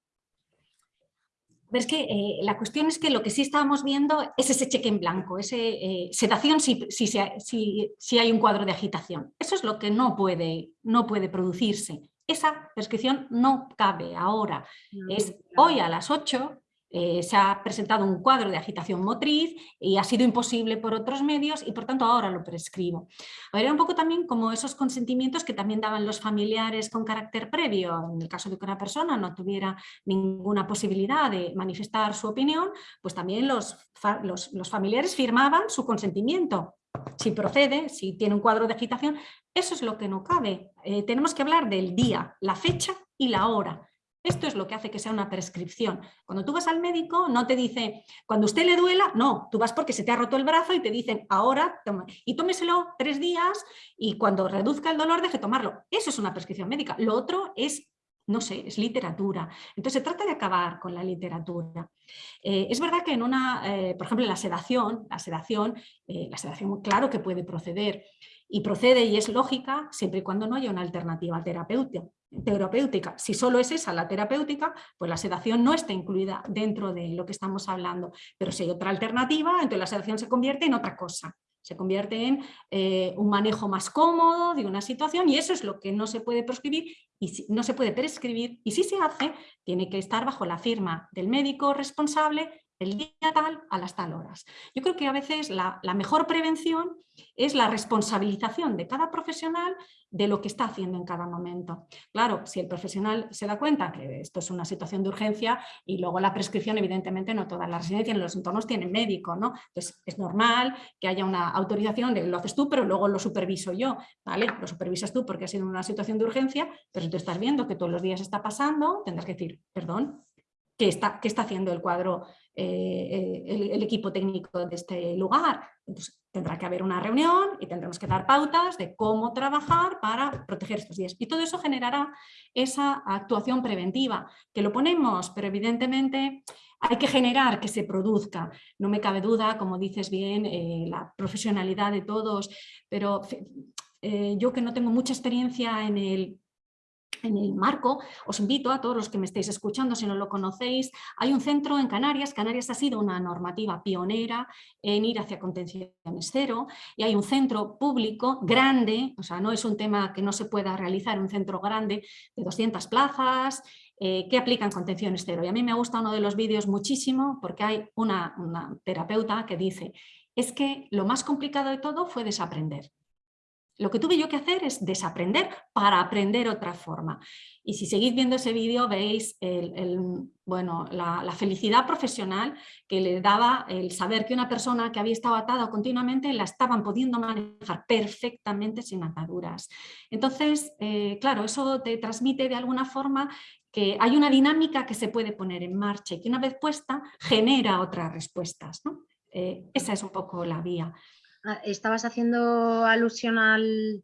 Es que eh, la cuestión es que lo que sí estábamos viendo es ese cheque en blanco, esa eh, sedación si, si, hay un cuadro de agitación. Eso es lo que no puede, no puede producirse esa prescripción no cabe ahora. Es hoy a las 8 eh, se ha presentado un cuadro de agitación motriz y ha sido imposible por otros medios y por tanto ahora lo prescribo. Era un poco también como esos consentimientos que también daban los familiares con carácter previo, en el caso de que una persona no tuviera ninguna posibilidad de manifestar su opinión, pues también los, los, familiares firmaban su consentimiento. Si procede, si tiene un cuadro de agitación, eso es lo que no cabe. Eh, tenemos que hablar del día, la fecha y la hora. Esto es lo que hace que sea una prescripción. Cuando tú vas al médico no te dice, cuando usted le duela, no, tú vas porque se te ha roto el brazo y te dicen, ahora, y tómeselo tres días y cuando reduzca el dolor deje tomarlo. Eso es una prescripción médica. Lo otro es no sé, es literatura. Entonces se trata de acabar con la literatura. Eh, es verdad que en una, eh, por ejemplo, la sedación, la sedación, eh, la sedación claro que puede proceder y procede y es lógica siempre y cuando no haya una alternativa terapéutica terapéutica. Si solo es esa la terapéutica, pues la sedación no está incluida dentro de lo que estamos hablando. Pero si hay otra alternativa, entonces la sedación se convierte en otra cosa. Se convierte en eh, un manejo más cómodo de una situación y eso es lo que no se puede prescribir y no se puede prescribir y si se hace tiene que estar bajo la firma del médico responsable el día tal a las tal horas. Yo creo que a veces la, mejor prevención es la responsabilización de cada profesional de lo que está haciendo en cada momento. Claro, si el profesional se da cuenta que esto es una situación de urgencia y luego la prescripción, evidentemente no todas las residencias en los entornos tienen médico, ¿no? Entonces es normal que haya una autorización de lo haces tú, pero luego lo superviso yo, ¿vale? Lo supervisas tú porque ha sido una situación de urgencia, pero si tú estás viendo que todos los días está pasando, tendrás que decir, perdón, ¿qué está, qué está haciendo el cuadro eh, el, equipo técnico de este lugar. Entonces, tendrá que haber una reunión y tendremos que dar pautas de cómo trabajar para proteger estos días. Y todo eso generará esa actuación preventiva, que lo ponemos, pero evidentemente hay que generar que se produzca. No me cabe duda, como dices bien, eh, la profesionalidad de todos, pero eh, yo que no tengo mucha experiencia en el en el marco, os invito a todos los que me estéis escuchando, si no lo conocéis, hay un centro en Canarias, Canarias ha sido una normativa pionera en ir hacia contenciones cero y hay un centro público grande, o sea, no es un tema que no se pueda realizar, un centro grande de 200 plazas, eh, que aplican contenciones cero. Y a mí me gusta uno de los vídeos muchísimo porque hay una, una terapeuta que dice, es que lo más complicado de todo fue desaprender. Lo que tuve yo que hacer es desaprender para aprender otra forma. Y si seguís viendo ese vídeo veis bueno, la, felicidad profesional que le daba el saber que una persona que había estado atada continuamente la estaban pudiendo manejar perfectamente sin ataduras. Entonces, eh, claro, eso te transmite de alguna forma que hay una dinámica que se puede poner en marcha y que una vez puesta genera otras respuestas. Eh, esa es un poco la vía. Ah, estabas haciendo alusión al,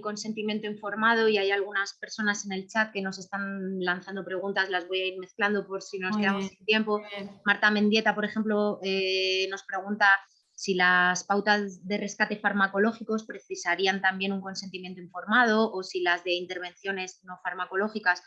consentimiento informado y hay algunas personas en el chat que nos están lanzando preguntas, las voy a ir mezclando por si nos quedamos sin tiempo. Marta Mendieta, por ejemplo, eh, nos pregunta si las pautas de rescate farmacológicos precisarían también un consentimiento informado o si las de intervenciones no farmacológicas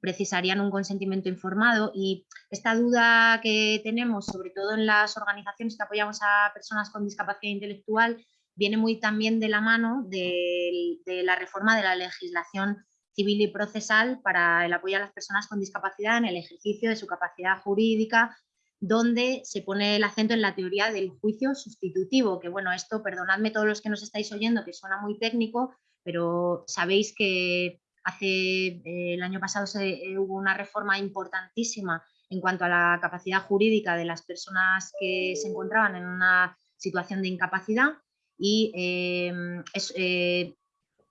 precisarían un consentimiento informado y esta duda que tenemos, sobre todo en las organizaciones que apoyamos a personas con discapacidad intelectual, viene muy también de la mano de, la reforma de la legislación civil y procesal para el apoyo a las personas con discapacidad en el ejercicio de su capacidad jurídica, donde se pone el acento en la teoría del juicio sustitutivo, que bueno, esto, perdonadme todos los que nos estáis oyendo, que suena muy técnico, pero sabéis que Hace, eh, el año pasado eh, hubo una reforma importantísima en cuanto a la capacidad jurídica de las personas que se encontraban en una situación de incapacidad y em, eh,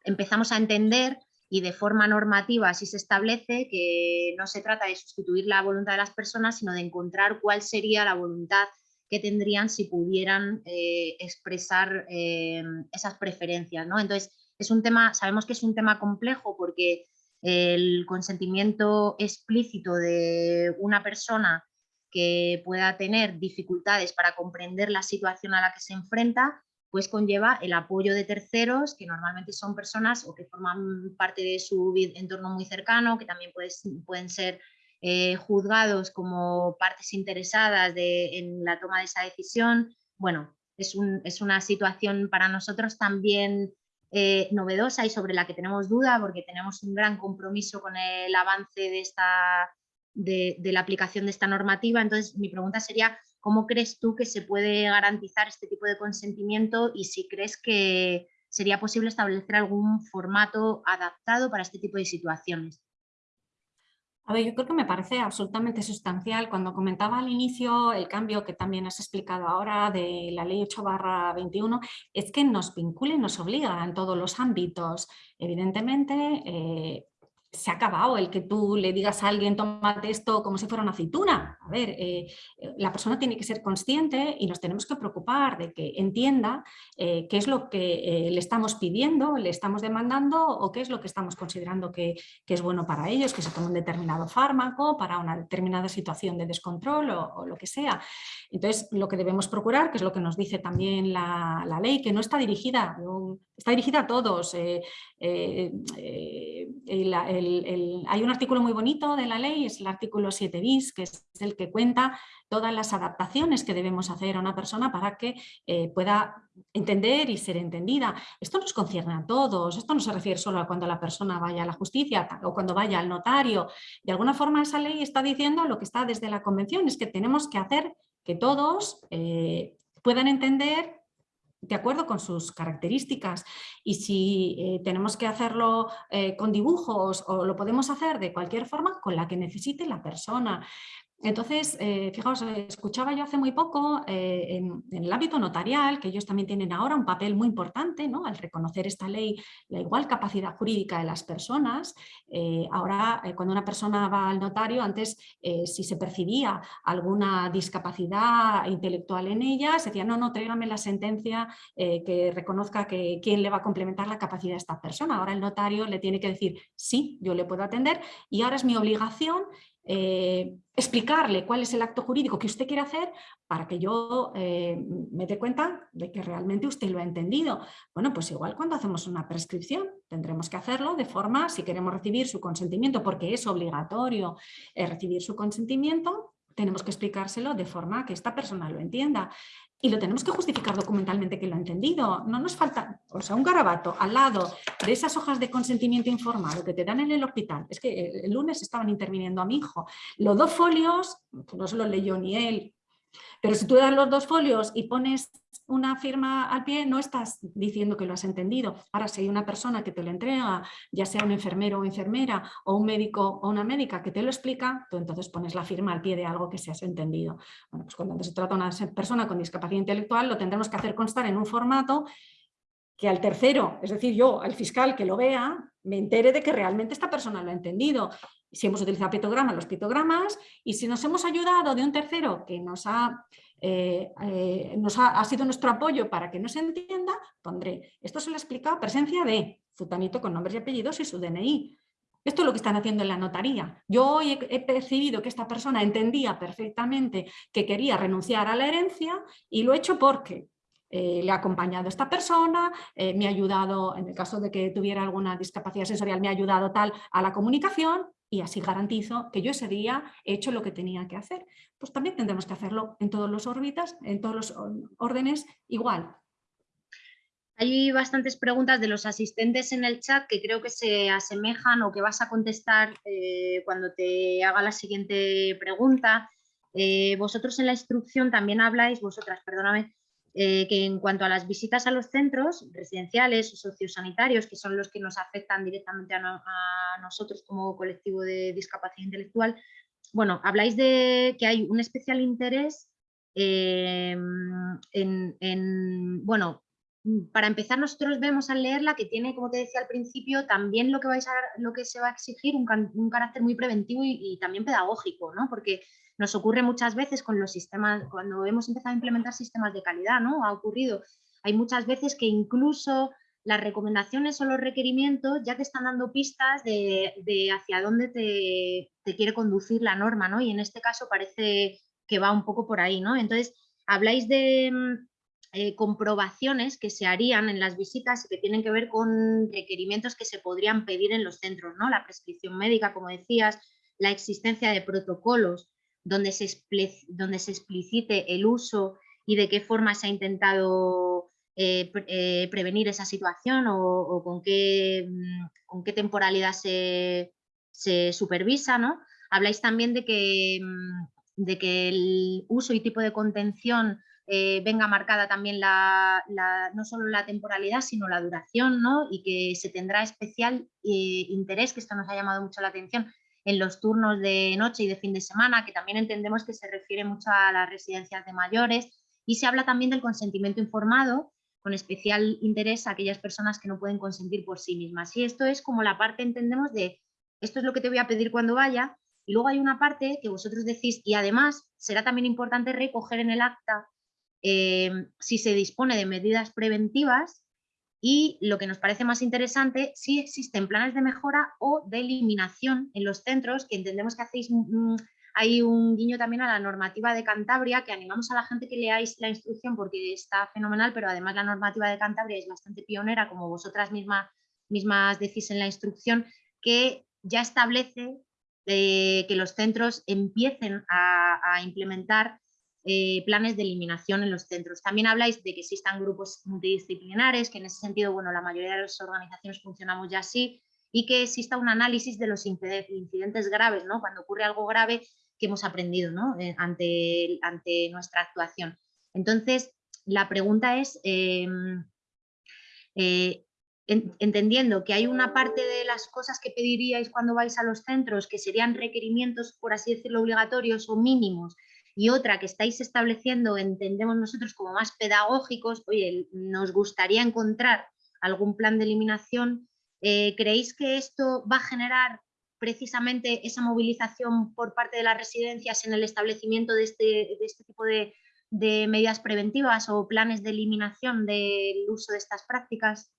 empezamos a entender y de forma normativa así se establece que no se trata de sustituir la voluntad de las personas, sino de encontrar cuál sería la voluntad que tendrían si pudieran expresar em, esas preferencias. ¿no? Entonces, es un tema, sabemos que es un tema complejo porque el consentimiento explícito de una persona que pueda tener dificultades para comprender la situación a la que se enfrenta, pues conlleva el apoyo de terceros, que normalmente son personas o que forman parte de su entorno muy cercano, que también pueden ser eh, juzgados como partes interesadas en la toma de esa decisión. Bueno, es, es una situación para nosotros también eh, novedosa y sobre la que tenemos duda porque tenemos un gran compromiso con el avance de esta, de, la aplicación de esta normativa. Entonces, mi pregunta sería, ¿cómo crees tú que se puede garantizar este tipo de consentimiento y si crees que sería posible establecer algún formato adaptado para este tipo de situaciones? A ver, yo creo que me parece absolutamente sustancial. Cuando comentaba al inicio el cambio que también has explicado ahora de la ley 8 21, es que nos vincula y nos obliga en todos los ámbitos. Evidentemente, eh, se ha acabado el que tú le digas a alguien tómate esto como si fuera una aceituna. A ver, eh, eh, la persona tiene que ser consciente y nos tenemos que preocupar de que entienda eh, qué es lo que le estamos pidiendo, le estamos demandando o qué es lo que estamos considerando que, es bueno para ellos, que se tome un determinado fármaco para una determinada situación de descontrol o, lo que sea. Entonces, lo que debemos procurar, que es lo que nos dice también la, la ley, que no está dirigida, está dirigida a todos, eh, eh, hay un artículo muy bonito de la ley, es el artículo 7 bis, que es el que cuenta todas las adaptaciones que debemos hacer a una persona para que eh, pueda entender y ser entendida. Esto nos concierne a todos, esto no se refiere solo a cuando la persona vaya a la justicia o cuando vaya al notario. De alguna forma esa ley está diciendo lo que está desde la convención, es que tenemos que hacer que todos puedan entender de acuerdo con sus características y si eh, tenemos que hacerlo eh, con dibujos o lo podemos hacer de cualquier forma con la que necesite la persona. Entonces, eh, fijaos, escuchaba yo hace muy poco eh, en, el ámbito notarial, que ellos también tienen ahora un papel muy importante ¿no? al reconocer esta ley, la igual capacidad jurídica de las personas. Eh, ahora, cuando una persona va al notario, antes si se percibía alguna discapacidad intelectual en ella, se decía, no, no, tráigame la sentencia que reconozca que quién le va a complementar la capacidad de esta persona. Ahora el notario le tiene que decir, sí, yo le puedo atender y ahora es mi obligación eh, explicarle cuál es el acto jurídico que usted quiere hacer para que yo eh, me dé cuenta de que realmente usted lo ha entendido. Bueno, pues igual cuando hacemos una prescripción tendremos que hacerlo de forma, si queremos recibir su consentimiento, porque es obligatorio eh, recibir su consentimiento, tenemos que explicárselo de forma que esta persona lo entienda y lo tenemos que justificar documentalmente que lo ha entendido. No nos falta, o sea, un garabato al lado de esas hojas de consentimiento informado que te dan en el hospital. Es que el lunes estaban interviniendo a mi hijo. Los dos folios, pues no se los leyó ni él, pero si tú das los dos folios y pones una firma al pie, no estás diciendo que lo has entendido. Ahora, si hay una persona que te lo entrega, ya sea un enfermero o enfermera, o un médico o una médica que te lo explica, tú entonces pones la firma al pie de algo que se has entendido. Pues cuando se trata de una persona con discapacidad intelectual, lo tendremos que hacer constar en un formato que al tercero, es decir, yo, al fiscal que lo vea, me entere de que realmente esta persona lo ha entendido. Si hemos utilizado pictogramas, los pictogramas, y si nos hemos ayudado de un tercero que nos ha eh, eh, nos ha, sido nuestro apoyo para que no se entienda, pondré, esto se lo he explicado, presencia de futanito con nombres y apellidos y su DNI. Esto es lo que están haciendo en la notaría. Yo hoy he, percibido que esta persona entendía perfectamente que quería renunciar a la herencia y lo he hecho porque eh, le ha acompañado esta persona, me ha ayudado, en el caso de que tuviera alguna discapacidad sensorial, me ha ayudado tal a la comunicación y así garantizo que yo ese día he hecho lo que tenía que hacer. Pues también tendremos que hacerlo en todos los órbitas, en todos los órdenes igual. Hay bastantes preguntas de los asistentes en el chat que creo que se asemejan o que vas a contestar eh, cuando te haga la siguiente pregunta. Eh, vosotros en la instrucción también habláis, vosotras, perdóname, eh, que en cuanto a las visitas a los centros residenciales o sociosanitarios, que son los que nos afectan directamente a, nosotros como colectivo de discapacidad intelectual, bueno, habláis de que hay un especial interés eh, en, bueno, para empezar nosotros vemos al leerla que tiene, como te decía al principio, también lo que, vais a, lo que se va a exigir un, carácter muy preventivo y, y, también pedagógico, ¿no? Porque nos ocurre muchas veces con los sistemas, cuando hemos empezado a implementar sistemas de calidad, ¿no? Ha ocurrido, hay muchas veces que incluso las recomendaciones o los requerimientos ya te están dando pistas de, hacia dónde te, quiere conducir la norma, ¿no? Y en este caso parece que va un poco por ahí, ¿no? Entonces, habláis de mm, eh, comprobaciones que se harían en las visitas y que tienen que ver con requerimientos que se podrían pedir en los centros, ¿no? La prescripción médica, como decías, la existencia de protocolos donde se, donde se explicite el uso y de qué forma se ha intentado eh, eh, prevenir esa situación o, con, qué, mm, con, qué, temporalidad se, supervisa, ¿no? habláis también de que, mm, de que el uso y tipo de contención eh, venga marcada también la, no solo la temporalidad, sino la duración, ¿no? y que se tendrá especial interés, que esto nos ha llamado mucho la atención, en los turnos de noche y de fin de semana, que también entendemos que se refiere mucho a las residencias de mayores, y se habla también del consentimiento informado, con especial interés a aquellas personas que no pueden consentir por sí mismas. Y esto es como la parte, entendemos, de esto es lo que te voy a pedir cuando vaya, y luego hay una parte que vosotros decís, y además será también importante recoger en el acta eh, si se dispone de medidas preventivas y lo que nos parece más interesante, si existen planes de mejora o de eliminación en los centros, que entendemos que hacéis, hay un guiño también a la normativa de Cantabria, que animamos a la gente que leáis la instrucción porque está fenomenal, pero además la normativa de Cantabria es bastante pionera, como vosotras mismas, mismas decís en la instrucción, que ya establece eh, que los centros empiecen a implementar eh, planes de eliminación en los centros. También habláis de que existan grupos multidisciplinares, que en ese sentido, bueno, la mayoría de las organizaciones funcionamos ya así, y que exista un análisis de los incidentes graves, ¿no? Cuando ocurre algo grave que hemos aprendido ¿no? Eh, ante, nuestra actuación. Entonces, la pregunta es, em, eh, entendiendo que hay una parte de las cosas que pediríais cuando vais a los centros que serían requerimientos, por así decirlo, obligatorios o mínimos, y otra que estáis estableciendo, entendemos nosotros como más pedagógicos, oye, nos gustaría encontrar algún plan de eliminación, eh, ¿creéis que esto va a generar precisamente esa movilización por parte de las residencias en el establecimiento de este, este tipo de, de medidas preventivas o planes de eliminación del uso de estas prácticas?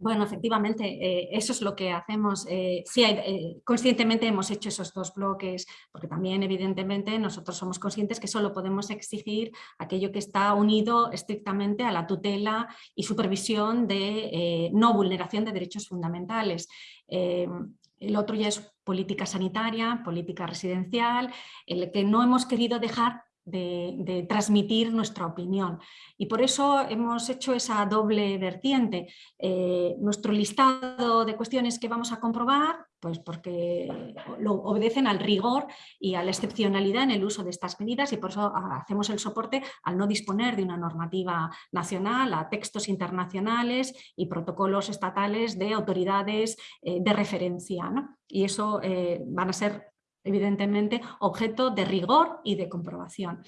Bueno, efectivamente, eh, eso es lo que hacemos. Eh, sí, eh, conscientemente hemos hecho esos dos bloques, porque también evidentemente nosotros somos conscientes que solo podemos exigir aquello que está unido estrictamente a la tutela y supervisión de no vulneración de derechos fundamentales. el otro ya es política sanitaria, política residencial, el que no hemos querido dejar de, transmitir nuestra opinión. Y por eso hemos hecho esa doble vertiente. Eh, nuestro listado de cuestiones que vamos a comprobar, pues porque lo obedecen al rigor y a la excepcionalidad en el uso de estas medidas y por eso hacemos el soporte al no disponer de una normativa nacional, a textos internacionales y protocolos estatales de autoridades eh, de referencia. Y eso eh, van a ser evidentemente objeto de rigor y de comprobación.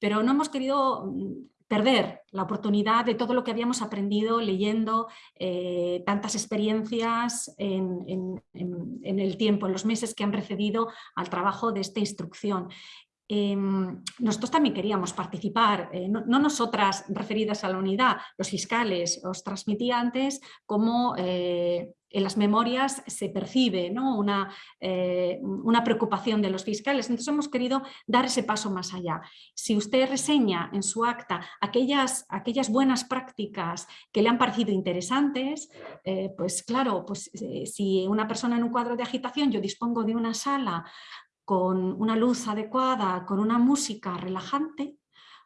Pero no hemos querido mm, perder la oportunidad de todo lo que habíamos aprendido leyendo eh, tantas experiencias en, el tiempo, en los meses que han precedido al trabajo de esta instrucción. Em, nosotros también queríamos participar, eh, no, nosotras referidas a la unidad, los fiscales os transmití antes como eh, en las memorias se percibe una, eh, una, preocupación de los fiscales. Entonces hemos querido dar ese paso más allá. Si usted reseña en su acta aquellas, aquellas buenas prácticas que le han parecido interesantes, eh, pues claro, pues, eh, si una persona en un cuadro de agitación, yo dispongo de una sala con una luz adecuada, con una música relajante,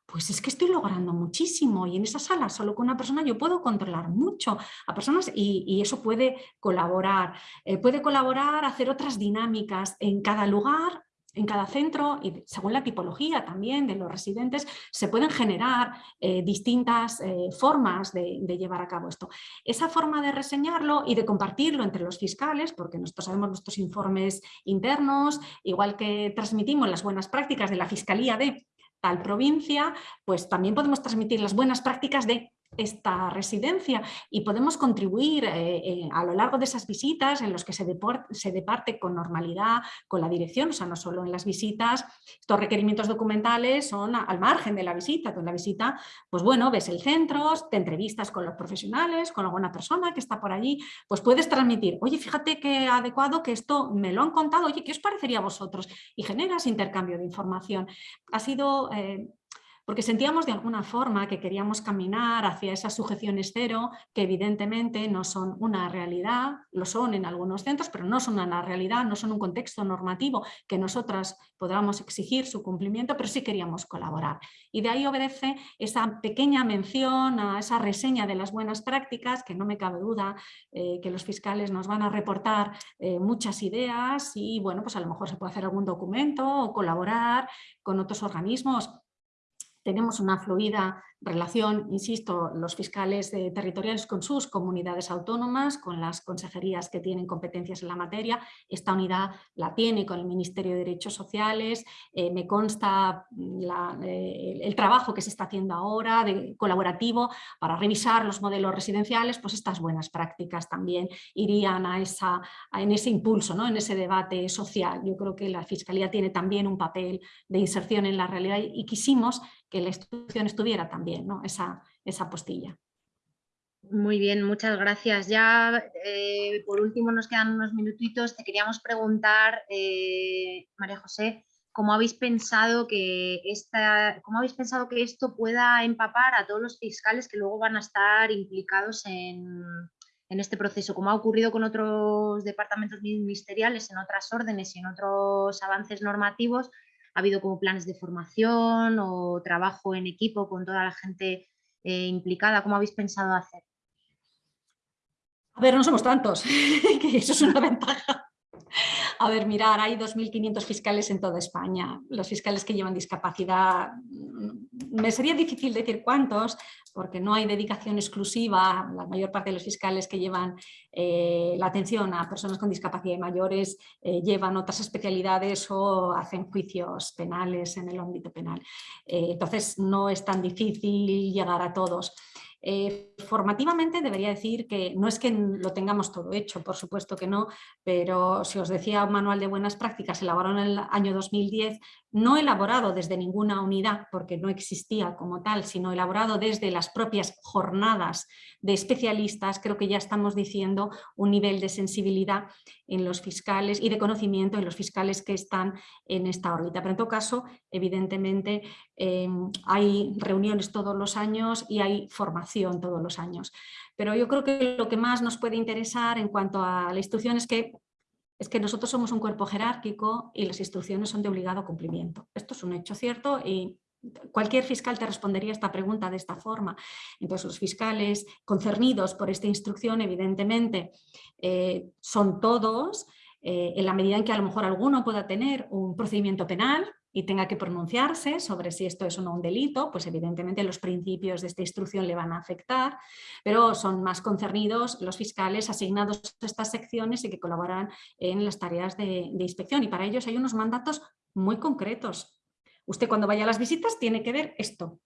pues es que estoy logrando muchísimo y en esa sala solo con una persona yo puedo controlar mucho a personas y, eso puede colaborar. Eh, puede colaborar, hacer otras dinámicas en cada lugar, en cada centro y según la tipología también de los residentes se pueden generar eh, distintas eh, formas de, de, llevar a cabo esto. Esa forma de reseñarlo y de compartirlo entre los fiscales, porque nosotros sabemos nuestros informes internos, igual que transmitimos las buenas prácticas de la Fiscalía de tal provincia, pues también podemos transmitir las buenas prácticas de esta residencia y podemos contribuir eh, eh, a lo largo de esas visitas en los que se, departe con normalidad con la dirección, o sea, no solo en las visitas, estos requerimientos documentales son al margen de la visita, con la visita, pues bueno, ves el centro, te entrevistas con los profesionales, con alguna persona que está por allí, pues puedes transmitir, oye, fíjate qué adecuado que esto me lo han contado, oye, ¿qué os parecería a vosotros? Y generas intercambio de información. Ha sido... Eh, porque sentíamos de alguna forma que queríamos caminar hacia esas sujeciones cero, que evidentemente no son una realidad, lo son en algunos centros, pero no son una realidad, no son un contexto normativo que nosotras podamos exigir su cumplimiento, pero sí queríamos colaborar. Y de ahí obedece esa pequeña mención a esa reseña de las buenas prácticas, que no me cabe duda eh, que los fiscales nos van a reportar eh, muchas ideas y bueno, pues a lo mejor se puede hacer algún documento o colaborar con otros organismos tenemos una fluida relación, insisto, los fiscales territoriales con sus comunidades autónomas, con las consejerías que tienen competencias en la materia. Esta unidad la tiene con el Ministerio de Derechos Sociales. Eh, me consta eh, el trabajo que se está haciendo ahora colaborativo para revisar los modelos residenciales, pues estas buenas prácticas también irían a esa, en ese impulso, ¿no? en ese debate social. Yo creo que la Fiscalía tiene también un papel de inserción en la realidad y quisimos que la institución estuviera también, ¿no? esa, esa postilla. Muy bien, muchas gracias. Ya eh, por último nos quedan unos minutitos. Te queríamos preguntar, eh, María José, ¿cómo habéis, pensado que esta, ¿cómo habéis pensado que esto pueda empapar a todos los fiscales que luego van a estar implicados en, en este proceso? Como ha ocurrido con otros departamentos ministeriales, en otras órdenes y en otros avances normativos, ha habido como planes de formación o trabajo en equipo con toda la gente eh, implicada. ¿Cómo habéis pensado hacer? A ver, no somos tantos, <laughs> que eso es una <laughs> ventaja. A ver, mirar, hay 2.500 fiscales en toda España. Los fiscales que llevan discapacidad, mm, me sería difícil decir cuántos, porque no hay dedicación exclusiva. La mayor parte de los fiscales que llevan eh, la atención a personas con discapacidad mayores eh, llevan otras especialidades o hacen juicios penales en el ámbito penal. Eh, entonces no es tan difícil llegar a todos. Eh, formativamente debería decir que no es que lo tengamos todo hecho, por supuesto que no, pero si os decía un manual de buenas prácticas elaborado en el año 2010, no elaborado desde ninguna unidad porque no existía como tal, sino elaborado desde las propias jornadas de especialistas, creo que ya estamos diciendo un nivel de sensibilidad en los fiscales y de conocimiento en los fiscales que están en esta órbita. Pero en todo caso, evidentemente, em, hay reuniones todos los años y hay formación todos los años. Pero yo creo que lo que más nos puede interesar en cuanto a la instrucción es que es que nosotros somos un cuerpo jerárquico y las instrucciones son de obligado cumplimiento. Esto es un hecho cierto y Cualquier fiscal te respondería esta pregunta de esta forma. Entonces los fiscales concernidos por esta instrucción evidentemente eh, son todos, eh, en la medida en que a lo mejor alguno pueda tener un procedimiento penal y tenga que pronunciarse sobre si esto es o no un delito, pues evidentemente los principios de esta instrucción le van a afectar, pero son más concernidos los fiscales asignados a estas secciones y que colaboran en las tareas de inspección y para ellos hay unos mandatos muy concretos Usted cuando vaya a las visitas tiene que ver esto.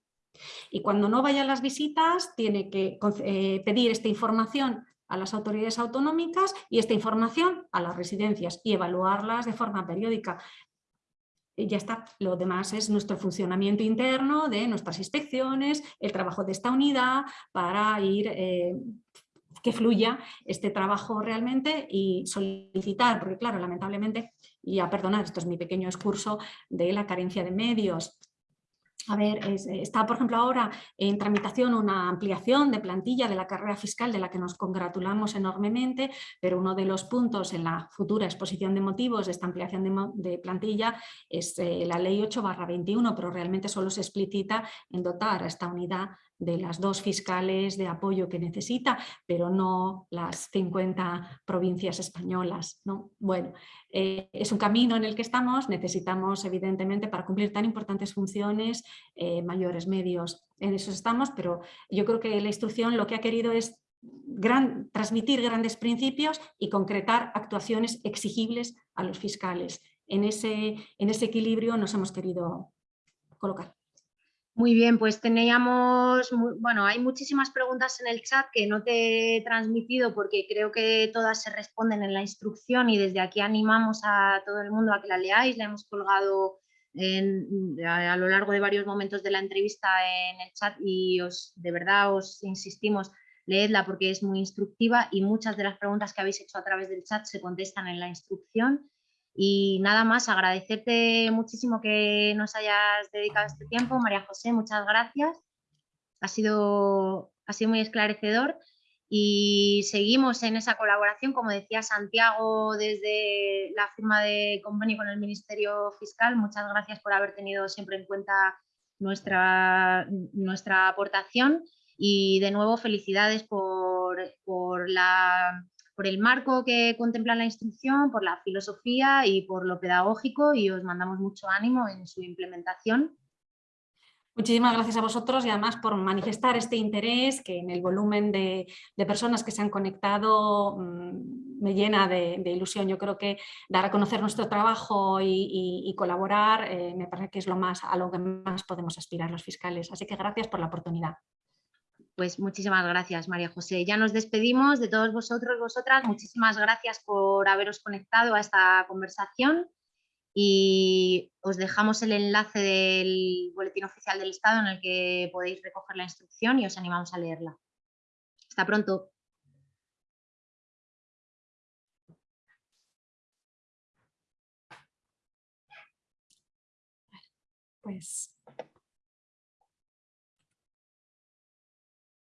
Y cuando no vaya a las visitas tiene que eh, pedir esta información a las autoridades autonómicas y esta información a las residencias y evaluarlas de forma periódica. Ya está, lo demás es nuestro funcionamiento interno de nuestras inspecciones, el trabajo de esta unidad para ir eh, que fluya este trabajo realmente y solicitar, porque claro, lamentablemente, y a perdonar, esto es mi pequeño excurso de la carencia de medios, a ver, está por ejemplo ahora en tramitación una ampliación de plantilla de la carrera fiscal de la que nos congratulamos enormemente, pero uno de los puntos en la futura exposición de motivos de esta ampliación de, plantilla es eh, la ley 8 21, pero realmente solo se explicita en dotar a esta unidad de las dos fiscales de apoyo que necesita, pero no las 50 provincias españolas. ¿no? Bueno, eh, es un camino en el que estamos, necesitamos evidentemente para cumplir tan importantes funciones eh, mayores medios, en eso estamos, pero yo creo que la instrucción lo que ha querido es transmitir grandes principios y concretar actuaciones exigibles a los fiscales. En ese, en ese equilibrio nos hemos querido colocar. Muy bien, pues teníamos, bueno, hay muchísimas preguntas en el chat que no te he transmitido porque creo que todas se responden en la instrucción y desde aquí animamos a todo el mundo a que la leáis, la hemos colgado a, lo largo de varios momentos de la entrevista en el chat y os, de verdad os insistimos, leedla porque es muy instructiva y muchas de las preguntas que habéis hecho a través del chat se contestan en la instrucción Y nada más, agradecerte muchísimo que nos hayas dedicado este tiempo. María José, muchas gracias. Ha sido, ha sido muy esclarecedor y seguimos en esa colaboración, como decía Santiago, desde la firma de convenio con el Ministerio Fiscal. Muchas gracias por haber tenido siempre en cuenta nuestra, nuestra aportación y de nuevo felicidades por, por, la, por el marco que contempla la instrucción, por la filosofía y por lo pedagógico y os mandamos mucho ánimo en su implementación Muchísimas gracias a vosotros y además por manifestar este interés que en el volumen de, personas que se han conectado mm, me llena de, ilusión. Yo creo que dar a conocer nuestro trabajo y, colaborar eh, me parece que es lo más, a lo que más podemos aspirar los fiscales. Así que gracias por la oportunidad. Pues muchísimas gracias, María José. Ya nos despedimos de todos vosotros, vosotras. Muchísimas gracias por haberos conectado a esta conversación y os dejamos el enlace del Boletín Oficial del Estado en el que podéis recoger la instrucción y os animamos a leerla. Hasta pronto. Pues